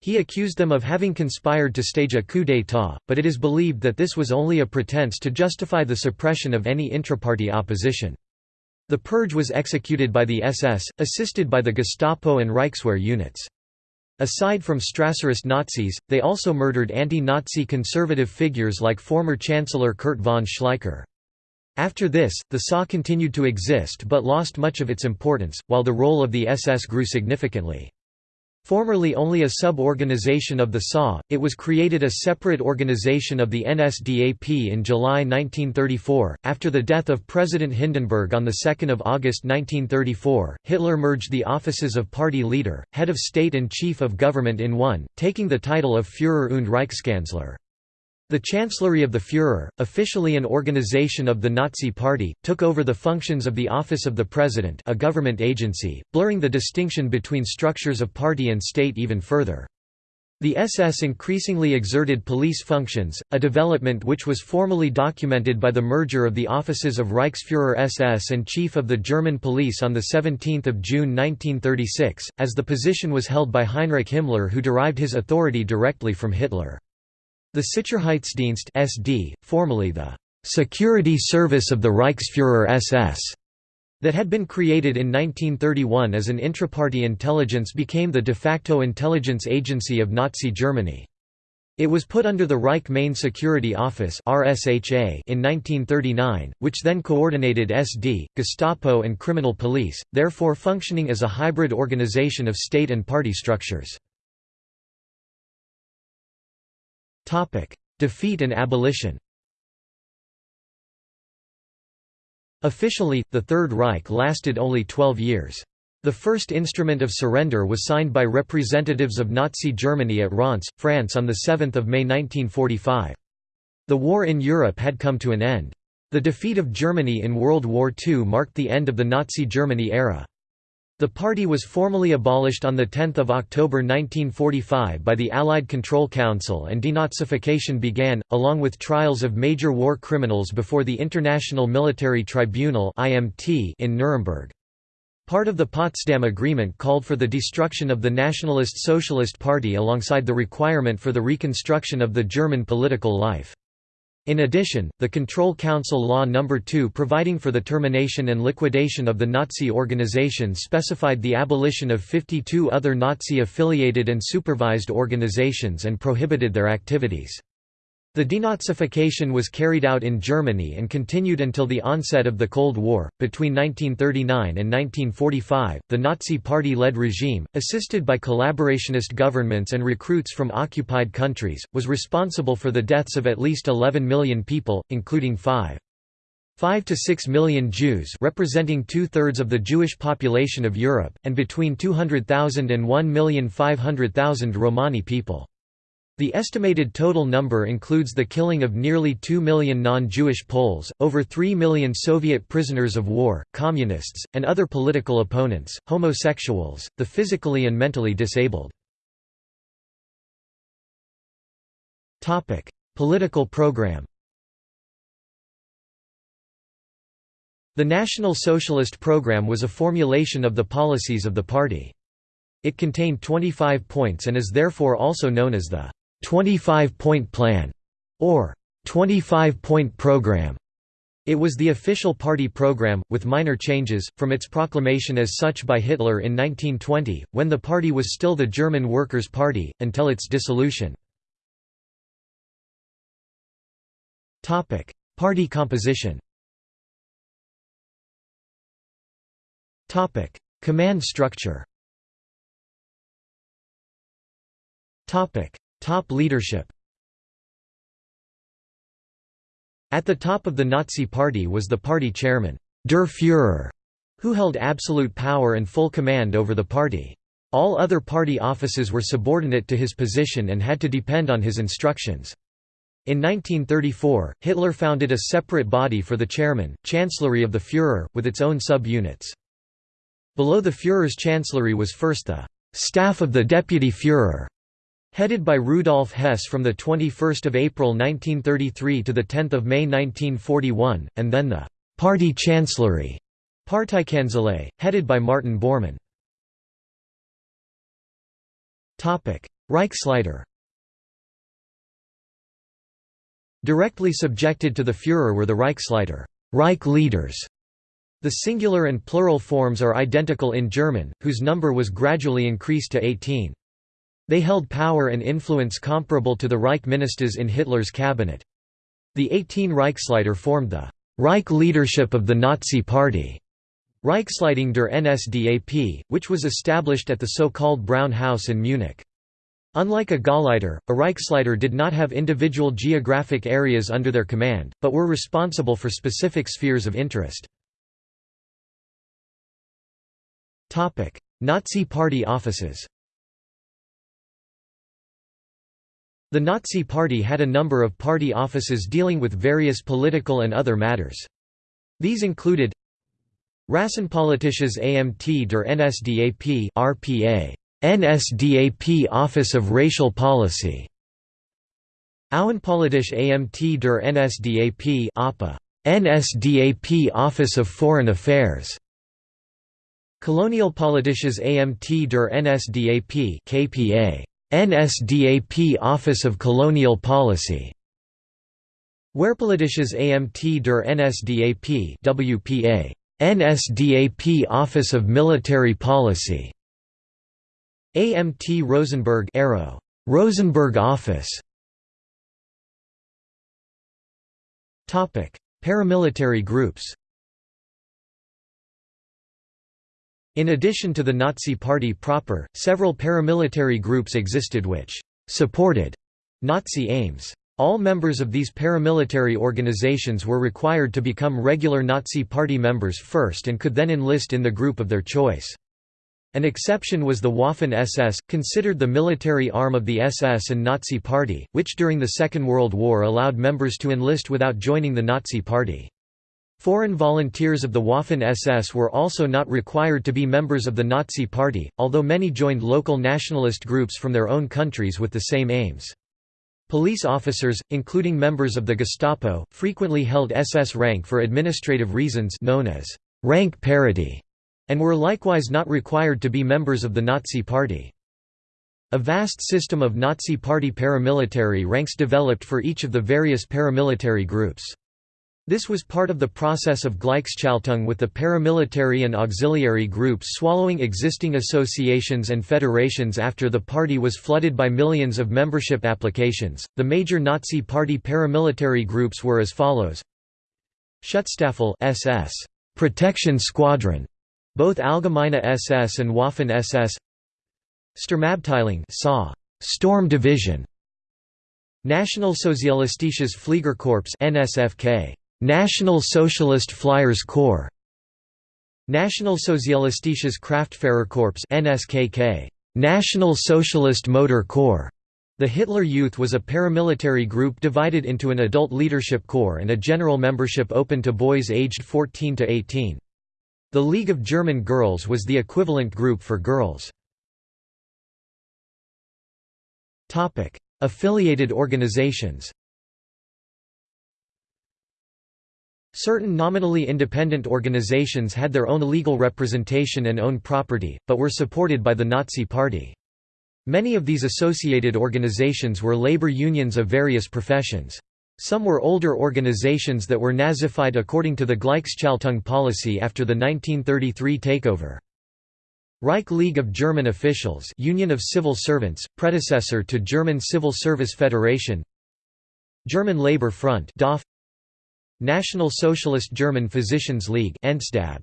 He accused them of having conspired to stage a coup d'état, but it is believed that this was only a pretense to justify the suppression of any intraparty opposition. The purge was executed by the SS, assisted by the Gestapo and Reichswehr units. Aside from Strasserist Nazis, they also murdered anti-Nazi conservative figures like former Chancellor Kurt von Schleicher. After this, the SA continued to exist but lost much of its importance, while the role of the SS grew significantly. Formerly only a sub-organization of the SA, it was created a separate organization of the NSDAP in July 1934. After the death of President Hindenburg on 2 August 1934, Hitler merged the offices of party leader, head of state and chief of government in one, taking the title of Führer und Reichskanzler. The Chancellery of the Führer, officially an organization of the Nazi Party, took over the functions of the Office of the President a government agency, blurring the distinction between structures of party and state even further. The SS increasingly exerted police functions, a development which was formally documented by the merger of the offices of Reichsführer SS and Chief of the German Police on 17 June 1936, as the position was held by Heinrich Himmler who derived his authority directly from Hitler. The Sicherheitsdienst SD, formerly the Security Service of the Reichsführer SS, that had been created in 1931 as an intraparty intelligence became the de facto intelligence agency of Nazi Germany. It was put under the Reich Main Security Office in 1939, which then coordinated SD, Gestapo and criminal police, therefore functioning as a hybrid organization of state and party structures. Defeat and abolition Officially, the Third Reich lasted only 12 years. The first instrument of surrender was signed by representatives of Nazi Germany at Reims, France on 7 May 1945. The war in Europe had come to an end. The defeat of Germany in World War II marked the end of the Nazi Germany era. The party was formally abolished on 10 October 1945 by the Allied Control Council and denazification began, along with trials of major war criminals before the International Military Tribunal in Nuremberg. Part of the Potsdam Agreement called for the destruction of the Nationalist Socialist Party alongside the requirement for the reconstruction of the German political life. In addition, the Control Council Law No. 2 providing for the termination and liquidation of the Nazi organization specified the abolition of 52 other Nazi-affiliated and supervised organizations and prohibited their activities. The denazification was carried out in Germany and continued until the onset of the Cold War. Between 1939 and 1945, the Nazi Party led regime, assisted by collaborationist governments and recruits from occupied countries, was responsible for the deaths of at least 11 million people, including 5. 5 to 6 million Jews representing two-thirds of the Jewish population of Europe, and between 200,000 and 1,500,000 Romani people. The estimated total number includes the killing of nearly 2 million non-Jewish Poles, over 3 million Soviet prisoners of war, communists, and other political opponents, homosexuals, the physically and mentally disabled. Political program The National Socialist Program was a formulation of the policies of the party. It contained 25 points and is therefore also known as the 25-point plan, or 25-point program. It was the official party program, with minor changes, from its proclamation as such by Hitler in 1920, when the party was still the German Workers' Party, until its dissolution. Party composition Command structure Top leadership At the top of the Nazi Party was the party chairman, Der Führer, who held absolute power and full command over the party. All other party offices were subordinate to his position and had to depend on his instructions. In 1934, Hitler founded a separate body for the chairman, Chancellery of the Führer, with its own sub-units. Below the Führer's chancellery was first the «staff of the Deputy Führer», headed by Rudolf Hess from 21 April 1933 to 10 May 1941, and then the «party chancellery» Parteikanzlei, headed by Martin Bormann. Reichsleiter Directly subjected to the Führer were the Reichsleiter Reich leaders". The singular and plural forms are identical in German, whose number was gradually increased to 18. They held power and influence comparable to the Reich ministers in Hitler's cabinet. The 18 Reichsleiter formed the Reich leadership of the Nazi Party, Reichsleitung der NSDAP, which was established at the so-called Brown House in Munich. Unlike a Gauleiter, a Reichsleiter did not have individual geographic areas under their command, but were responsible for specific spheres of interest. Nazi Party offices The Nazi Party had a number of party offices dealing with various political and other matters. These included Rassenpolitisches Amt der NSDAP RPA NSDAP Office of Racial Policy Außenpolitische Amt der NSDAP APA NSDAP Office of Foreign Affairs Kolonialpolitisches Amt der NSDAP KPA NSDAP Office of Colonial Policy. Wehrpolitisches Amt der NSDAP WPA NSDAP Office of Military Policy. AMT Rosenberg Arrow. Rosenberg Office. Topic. Paramilitary groups In addition to the Nazi Party proper, several paramilitary groups existed which supported Nazi aims. All members of these paramilitary organizations were required to become regular Nazi Party members first and could then enlist in the group of their choice. An exception was the Waffen-SS, considered the military arm of the SS and Nazi Party, which during the Second World War allowed members to enlist without joining the Nazi Party. Foreign volunteers of the Waffen-SS were also not required to be members of the Nazi Party, although many joined local nationalist groups from their own countries with the same aims. Police officers, including members of the Gestapo, frequently held SS rank for administrative reasons known as rank parity and were likewise not required to be members of the Nazi Party. A vast system of Nazi Party paramilitary ranks developed for each of the various paramilitary groups. This was part of the process of Gleichschaltung with the paramilitary and auxiliary groups swallowing existing associations and federations after the party was flooded by millions of membership applications. The major Nazi Party paramilitary groups were as follows: Schutzstaffel SS, Protection Squadron, both Allgemeine SS and Waffen SS Sturmabteilung SA Storm Division Nationalsozialistisches Fliegerkorps NSFK National Socialist Flyers Corps National Nationalsozialistisches Kraftfahrerkorps NSKK National Socialist Motor Corps the Hitler Youth was a paramilitary group divided into an adult leadership corps and a general membership open to boys aged 14 to 18. The League of German Girls was the equivalent group for girls. Affiliated organizations Certain nominally independent organizations had their own legal representation and own property, but were supported by the Nazi Party. Many of these associated organizations were labor unions of various professions. Some were older organizations that were Nazified according to the Gleichschaltung policy after the 1933 takeover. Reich League of German Officials Union of Civil Servants, predecessor to German Civil Service Federation German Labour Front DAF National Socialist German Physicians League NSDAP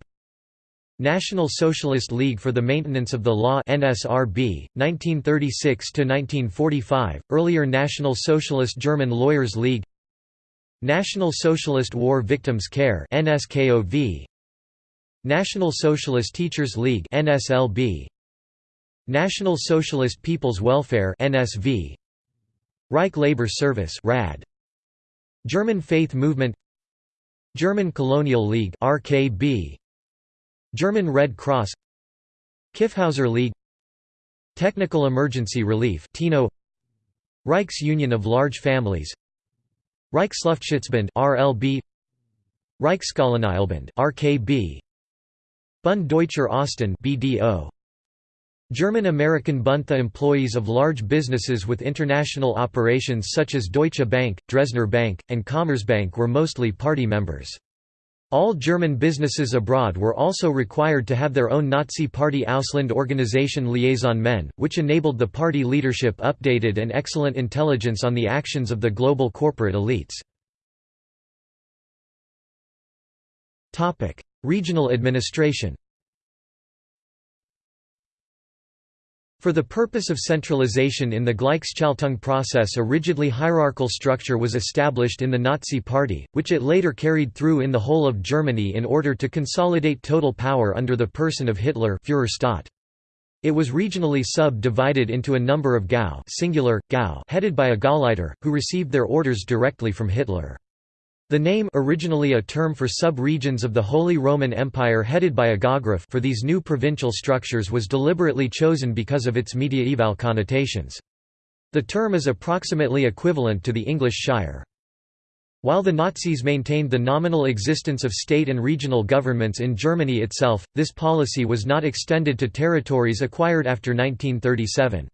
National Socialist League for the Maintenance of the Law NSRB 1936 to 1945 earlier National Socialist German Lawyers League. National Socialist War Victims Care NSKOV National Socialist Teachers League NSLB National Socialist People's Welfare NSV Reich Labor Service RAD German Faith Movement German Colonial League RKB German Red Cross Kyffhäuser League Technical Emergency Relief TENO Reichs Union of Large Families Reichsluftschutzbund RLB Reichskolonialbund RKB Bund Deutscher Osten BDO German-American Bund employees of large businesses with international operations such as Deutsche Bank, Dresdner Bank, and Commerzbank were mostly party members. All German businesses abroad were also required to have their own Nazi Party Ausland Organisation liaison men, which enabled the party leadership updated and excellent intelligence on the actions of the global corporate elites. Regional administration For the purpose of centralization in the Gleichschaltung process a rigidly hierarchical structure was established in the Nazi Party, which it later carried through in the whole of Germany in order to consolidate total power under the person of Hitler Führerstaat. It was regionally sub-divided into a number of Gau, singular, Gau headed by a Gauleiter, who received their orders directly from Hitler. The name originally a term for sub-regions of the Holy Roman Empire headed by a Gaugraf for these new provincial structures was deliberately chosen because of its mediaeval connotations. The term is approximately equivalent to the English shire. While the Nazis maintained the nominal existence of state and regional governments in Germany itself, this policy was not extended to territories acquired after 1937.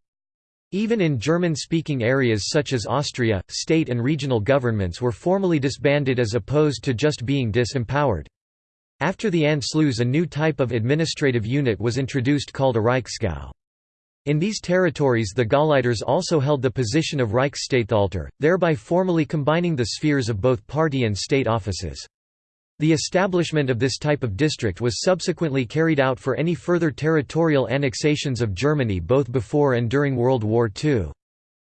Even in German-speaking areas such as Austria, state and regional governments were formally disbanded as opposed to just being disempowered. After the Anschluss a new type of administrative unit was introduced called a Reichsgau. In these territories the Gauleiters also held the position of Reichsstatthalter, thereby formally combining the spheres of both party and state offices. The establishment of this type of district was subsequently carried out for any further territorial annexations of Germany both before and during World War II.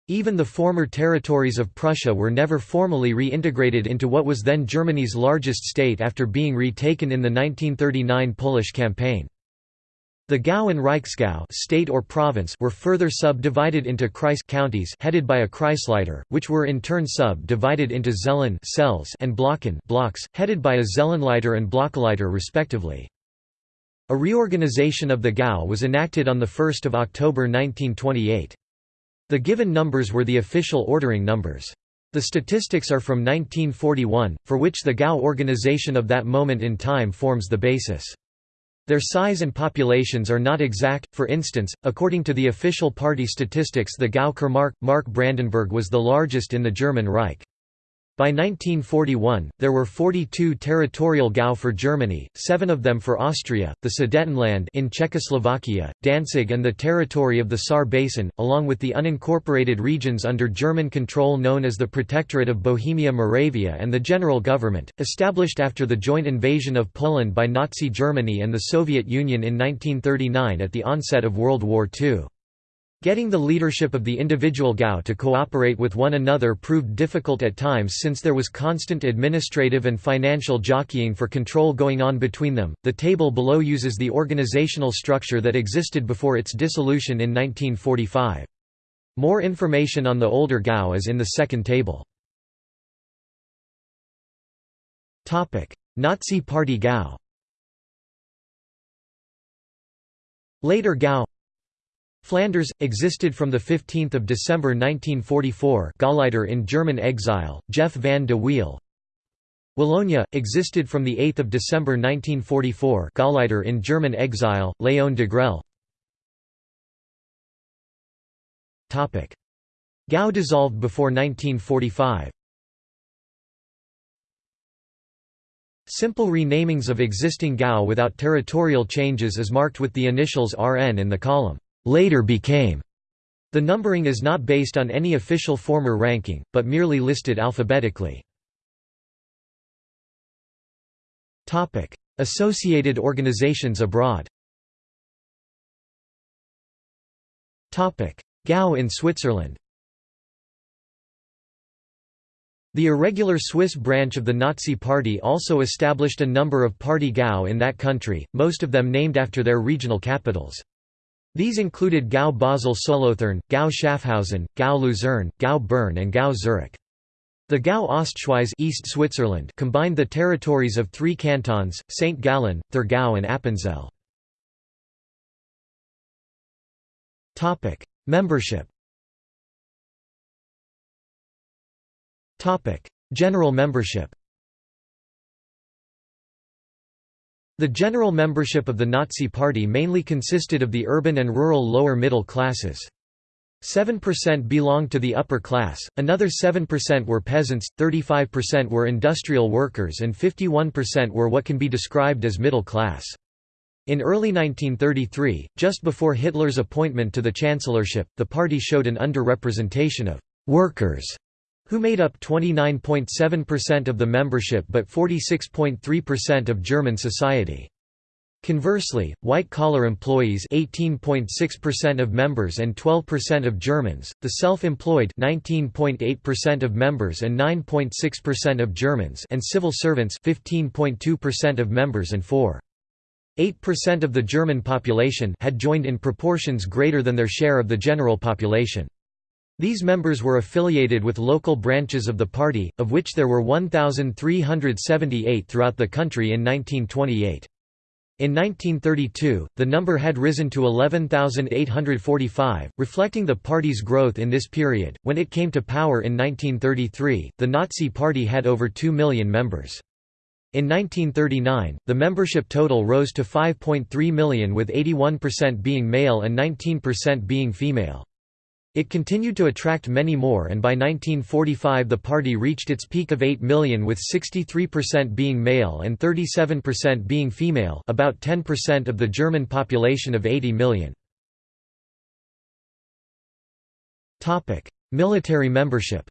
Even the former territories of Prussia were never formally reintegrated into what was then Germany's largest state after being retaken in the 1939 Polish campaign. The Gau and Reichsgau state or province were further sub-divided into Kreis counties headed by a Kreisleiter, which were in turn sub-divided into Zellen cells and Blocken blocks, headed by a Zellenleiter and Blockleiter respectively. A reorganization of the Gau was enacted on 1 October 1928. The given numbers were the official ordering numbers. The statistics are from 1941, for which the Gau organization of that moment in time forms the basis. Their size and populations are not exact, for instance, according to the official party statistics the Gau Mark, Mark Brandenburg was the largest in the German Reich. By 1941, there were 42 territorial Gau for Germany, seven of them for Austria, the Sudetenland in Czechoslovakia, Danzig and the territory of the Saar Basin, along with the unincorporated regions under German control known as the Protectorate of Bohemia-Moravia and the General Government, established after the joint invasion of Poland by Nazi Germany and the Soviet Union in 1939 at the onset of World War II. Getting the leadership of the individual Gau to cooperate with one another proved difficult at times since there was constant administrative and financial jockeying for control going on between them. The table below uses the organizational structure that existed before its dissolution in 1945. More information on the older Gau is in the second table. Topic: Nazi Party Gau Later Gau Flanders, existed from 15 December 1944 Gauleiter in German exile, Jef van de Wiele. Wallonia, existed from 8 December 1944 Gauleiter in German exile, Léon Degrelle. Gau dissolved before 1945 Simple renamings of existing Gau without territorial changes is marked with the initials RN in the column later became. The numbering is not based on any official former ranking, but merely listed alphabetically. Associated organizations abroad Gau in Switzerland The irregular Swiss branch of the Nazi Party also established a number of party Gau in that country, most of them named after their regional capitals. These included Gau Basel Solothurn, Gau Schaffhausen, Gau Luzern, Gau Bern and Gau Zurich. The Gau Ostschweiz East Switzerland combined the territories of three cantons, St. Gallen, Thurgau and Appenzell. Membership General membership The general membership of the Nazi Party mainly consisted of the urban and rural lower middle classes. 7% belonged to the upper class, another 7% were peasants, 35% were industrial workers and 51% were what can be described as middle class. In early 1933, just before Hitler's appointment to the chancellorship, the party showed an underrepresentation of «workers» who made up 29.7% of the membership but 46.3% of German society. Conversely, white-collar employees 18.6% of members and 12% of Germans, the self-employed 19.8% of members and 9.6% of Germans and civil servants 15.2% of members and 4.8% of the German population had joined in proportions greater than their share of the general population. These members were affiliated with local branches of the party, of which there were 1,378 throughout the country in 1928. In 1932, the number had risen to 11,845, reflecting the party's growth in this period. When it came to power in 1933, the Nazi Party had over 2 million members. In 1939, the membership total rose to 5.3 million with 81% being male and 19% being female. It continued to attract many more and by 1945 the party reached its peak of 8 million with 63% being male and 37% being female about 10% of the German population of 80 million. Military membership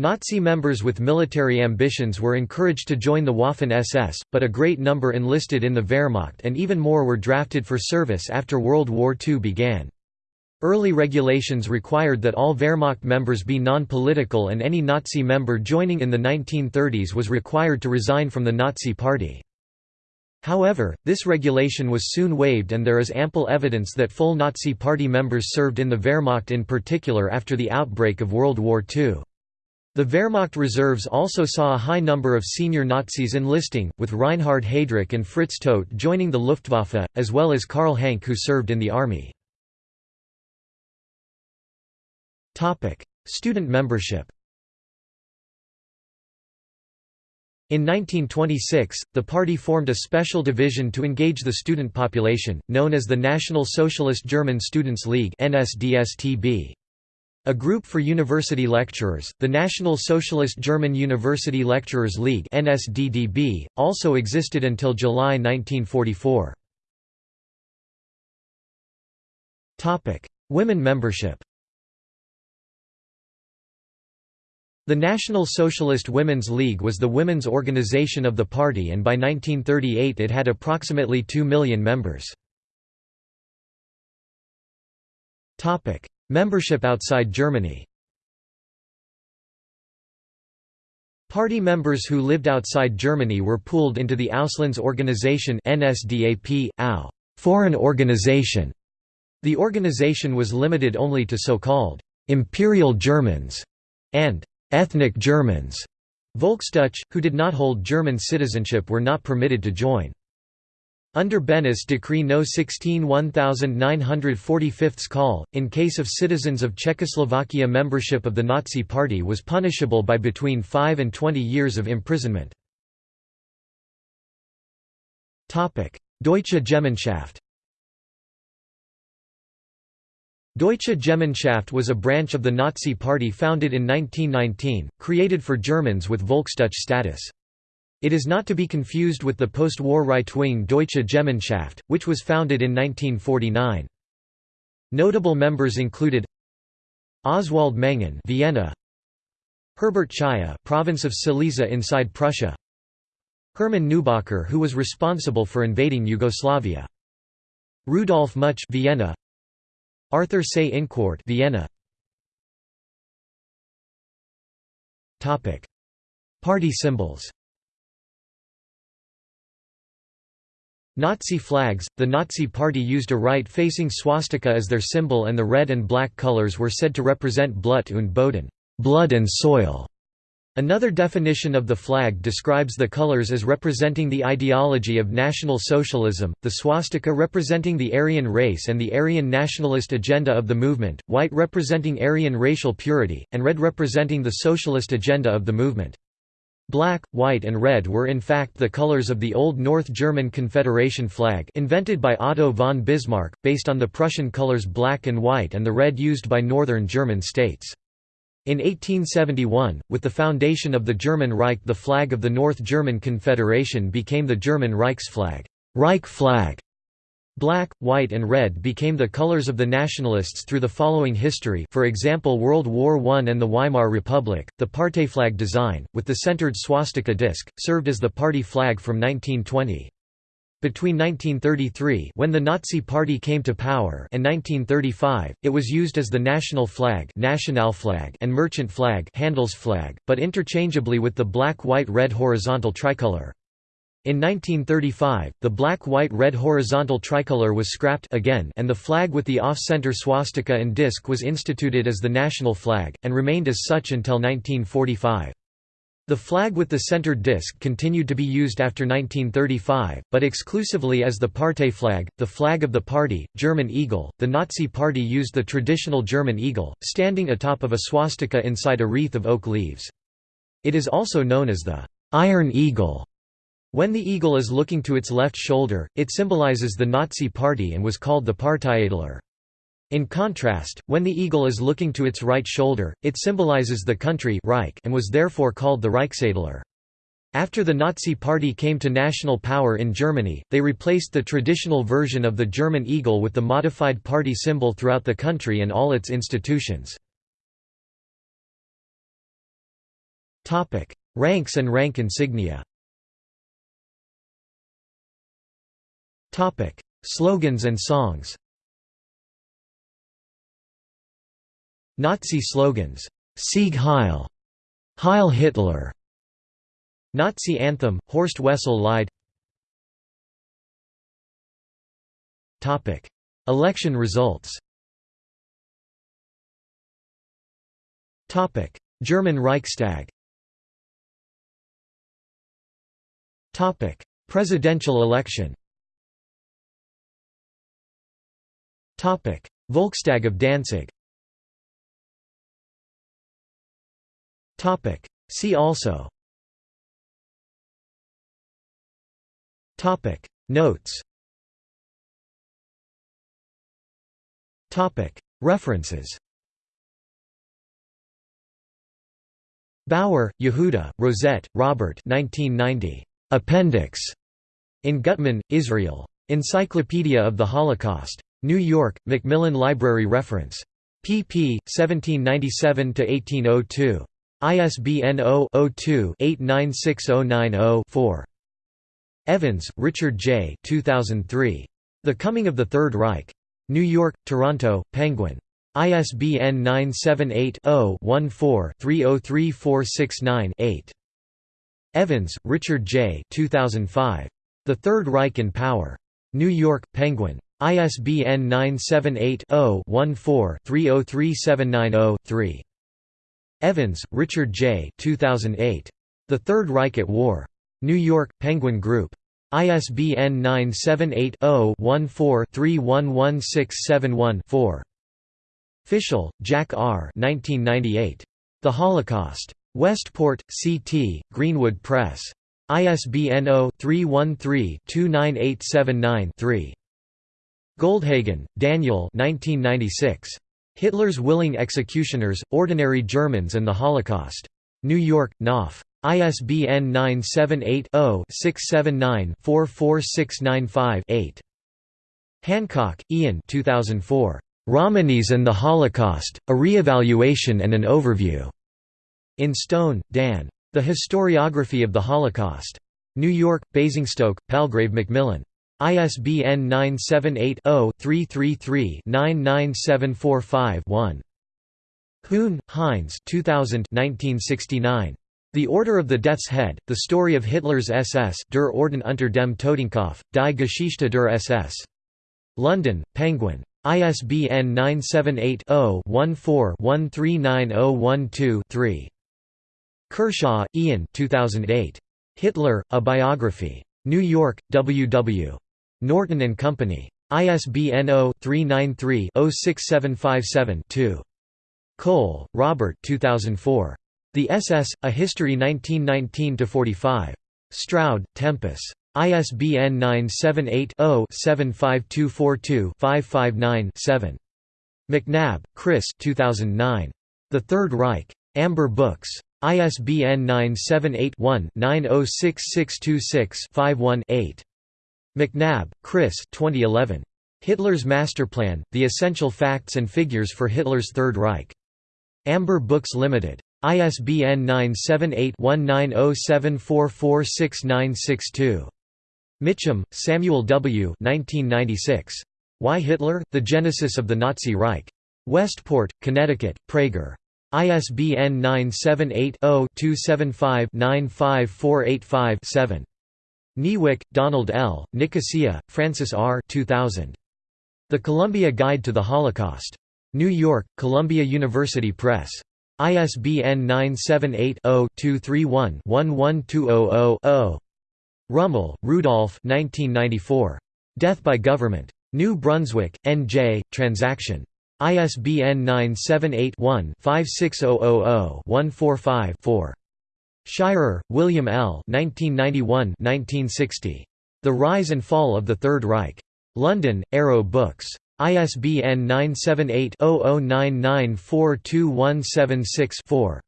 Nazi members with military ambitions were encouraged to join the Waffen-SS, but a great number enlisted in the Wehrmacht and even more were drafted for service after World War II began. Early regulations required that all Wehrmacht members be non-political and any Nazi member joining in the 1930s was required to resign from the Nazi Party. However, this regulation was soon waived and there is ample evidence that full Nazi Party members served in the Wehrmacht in particular after the outbreak of World War II. The Wehrmacht reserves also saw a high number of senior Nazis enlisting, with Reinhard Heydrich and Fritz Todt joining the Luftwaffe, as well as Karl Hanke who served in the army. Student membership In 1926, the party formed a special division to engage the student population, known as the National Socialist German Students' League NSDSTB. A group for university lecturers, the National Socialist German University Lecturers League NSDDB, also existed until July 1944. Topic: Women membership The National Socialist Women's League was the women's organization of the party and by 1938 it had approximately 2 million members. Membership outside Germany Party members who lived outside Germany were pooled into the Auslandsorganisation NSDAP, AO foreign organization. The organization was limited only to so-called «Imperial Germans» and «ethnic Germans». Volksdeutsch, who did not hold German citizenship were not permitted to join. Under Beneš Decree No. 16 1945 call, in case of citizens of Czechoslovakia membership of the Nazi Party was punishable by between 5 and 20 years of imprisonment. Deutsche Gemeinschaft Deutsche Gemeinschaft was a branch of the Nazi Party founded in 1919, created for Germans with Volksdeutsch status. It is not to be confused with the post-war right-wing Deutsche Gemeinschaft, which was founded in 1949. Notable members included Oswald Menghin Vienna Herbert Chaya province of Silesia inside Prussia Hermann Neubacher who was responsible for invading Yugoslavia Rudolf Much Vienna Arthur Seyss-Inquart Vienna Topic Party symbols Nazi flags – The Nazi Party used a right-facing swastika as their symbol and the red and black colors were said to represent Blut und Boden blood and soil". Another definition of the flag describes the colors as representing the ideology of National Socialism, the swastika representing the Aryan race and the Aryan nationalist agenda of the movement, white representing Aryan racial purity, and red representing the socialist agenda of the movement. Black, white and red were in fact the colors of the Old North German Confederation flag invented by Otto von Bismarck, based on the Prussian colors black and white and the red used by northern German states. In 1871, with the foundation of the German Reich the flag of the North German Confederation became the German Reichsflag Reich flag". Black, white and red became the colors of the nationalists through the following history for example World War I and the Weimar Republic, the Partei-flag design, with the centered swastika disc, served as the party flag from 1920. Between 1933 when the Nazi Party came to power and 1935, it was used as the national flag and merchant flag but interchangeably with the black-white-red horizontal tricolor. In 1935, the black-white-red horizontal tricolor was scrapped again and the flag with the off-center swastika and disc was instituted as the national flag, and remained as such until 1945. The flag with the centered disc continued to be used after 1935, but exclusively as the Partei flag, the flag of the party, German eagle. The Nazi Party used the traditional German eagle, standing atop of a swastika inside a wreath of oak leaves. It is also known as the Iron Eagle. When the eagle is looking to its left shoulder, it symbolizes the Nazi Party and was called the Parteiadler. In contrast, when the eagle is looking to its right shoulder, it symbolizes the country Reich and was therefore called the Reichsadler. After the Nazi Party came to national power in Germany, they replaced the traditional version of the German eagle with the modified party symbol throughout the country and all its institutions. Ranks and rank insignia Topic: Slogans and songs. Nazi slogans: Sieg Heil, Heil Hitler. Nazi anthem: Horst Wessel Lied. Topic: Election results. Topic: German Reichstag. Topic: Presidential election. Volkstag of Danzig. See also. Notes. References. Bauer, Yehuda, Rozett, Robert. 1990. Appendix. In Gutman, Israel. Encyclopedia of the Holocaust. New York, Macmillan Library Reference. pp. 1797–1802. ISBN 0-02-896090-4. Evans, Richard J. 2003. The Coming of the Third Reich. New York, Toronto, Penguin. ISBN 978-0-14-303469-8. Evans, Richard J. 2005. The Third Reich in Power. New York, Penguin. ISBN 978-0-14-303790-3. Evans, Richard J. 2008. The Third Reich at War. New York, Penguin Group. ISBN 978-0-14-311671-4. Fischel, Jack R. 1998. The Holocaust. Westport, C.T., Greenwood Press. ISBN 0-313-29879-3. Goldhagen, Daniel 1996. Hitler's Willing Executioners, Ordinary Germans and the Holocaust. New York, Knopf. ISBN 978-0-679-44695-8. Hancock, Ian 2004. Romanies and the Holocaust, A Re-Evaluation and an Overview. In Stone, Dan. The Historiography of the Holocaust. New York, Basingstoke, Palgrave Macmillan. ISBN 978-0-333-99745-1. Kuhn, Heinz 2000 1969. The Order of the Death's Head, The Story of Hitler's SS Der Orden unter dem Totenkopf, Die Geschichte der SS. London, Penguin. ISBN 978-0-14-139012-3. Kershaw, Ian 2008. Hitler, A Biography. New York, W. W. Norton and Company. ISBN 0-393-06757-2. Koehl, Robert 2004. The SS, A History 1919–45. Stroud, Tempus. ISBN 978-0-75242-559-7. McNab, Chris 2009. The Third Reich. Amber Books. ISBN 978-1-906626-51-8. McNab, Chris 2011. Hitler's Masterplan, The Essential Facts and Figures for Hitler's Third Reich. Amber Books Limited. ISBN 978-1907446962. Mitcham, Samuel W. 1996. Why Hitler? The Genesis of the Nazi Reich. Westport, Connecticut, Praeger. ISBN 978-0-275-95485-7. Niewyk, Donald L., Nicosia, Francis R. 2000. The Columbia Guide to the Holocaust. New York, Columbia University Press. ISBN 978-0-231-11200-0. Rummel, Rudolph Death by Government. New Brunswick, N.J., Transaction. ISBN 978-1-56000-145-4. Shirer, William L. 1991–1960. The Rise and Fall of the Third Reich. London, Arrow Books. ISBN 978-0099422176-4.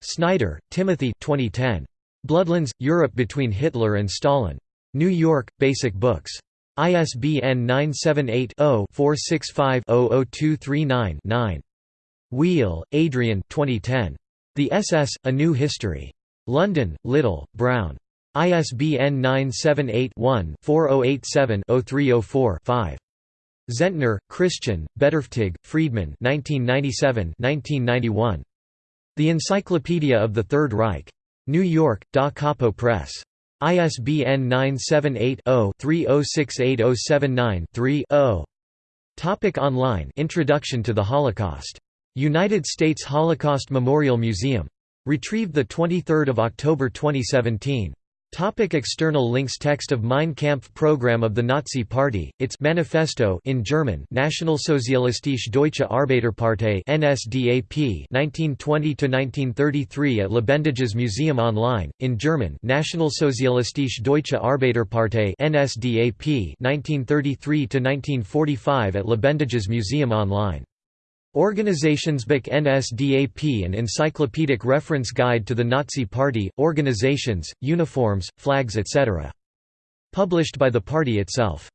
Snyder, Timothy 2010. Bloodlands, Europe between Hitler and Stalin. New York, Basic Books. ISBN 978-0-465-00239-9. Weale, Adrian 2010. The SS, A New History. London, Little, Brown. ISBN 978-1-4087-0304-5. Zentner, Christian, Bedürftig, Friedemann 1997 The Encyclopedia of the Third Reich. New York, Da Capo Press. ISBN 978-0-306879-3-0. Topic online Introduction to the Holocaust. United States Holocaust Memorial Museum. Retrieved 23 October 2017. Topic external links Text of Mein Kampf program of the Nazi Party, its Manifesto in German Nationalsozialistische Deutsche Arbeiterpartei NSDAP 1920–1933 at Lebendiges Museum online, in German Nationalsozialistische Deutsche Arbeiterpartei NSDAP 1933–1945 at Lebendiges Museum online Organisationsbuch NSDAP An encyclopedic reference guide to the Nazi Party, organizations, uniforms, flags etc. Published by the party itself.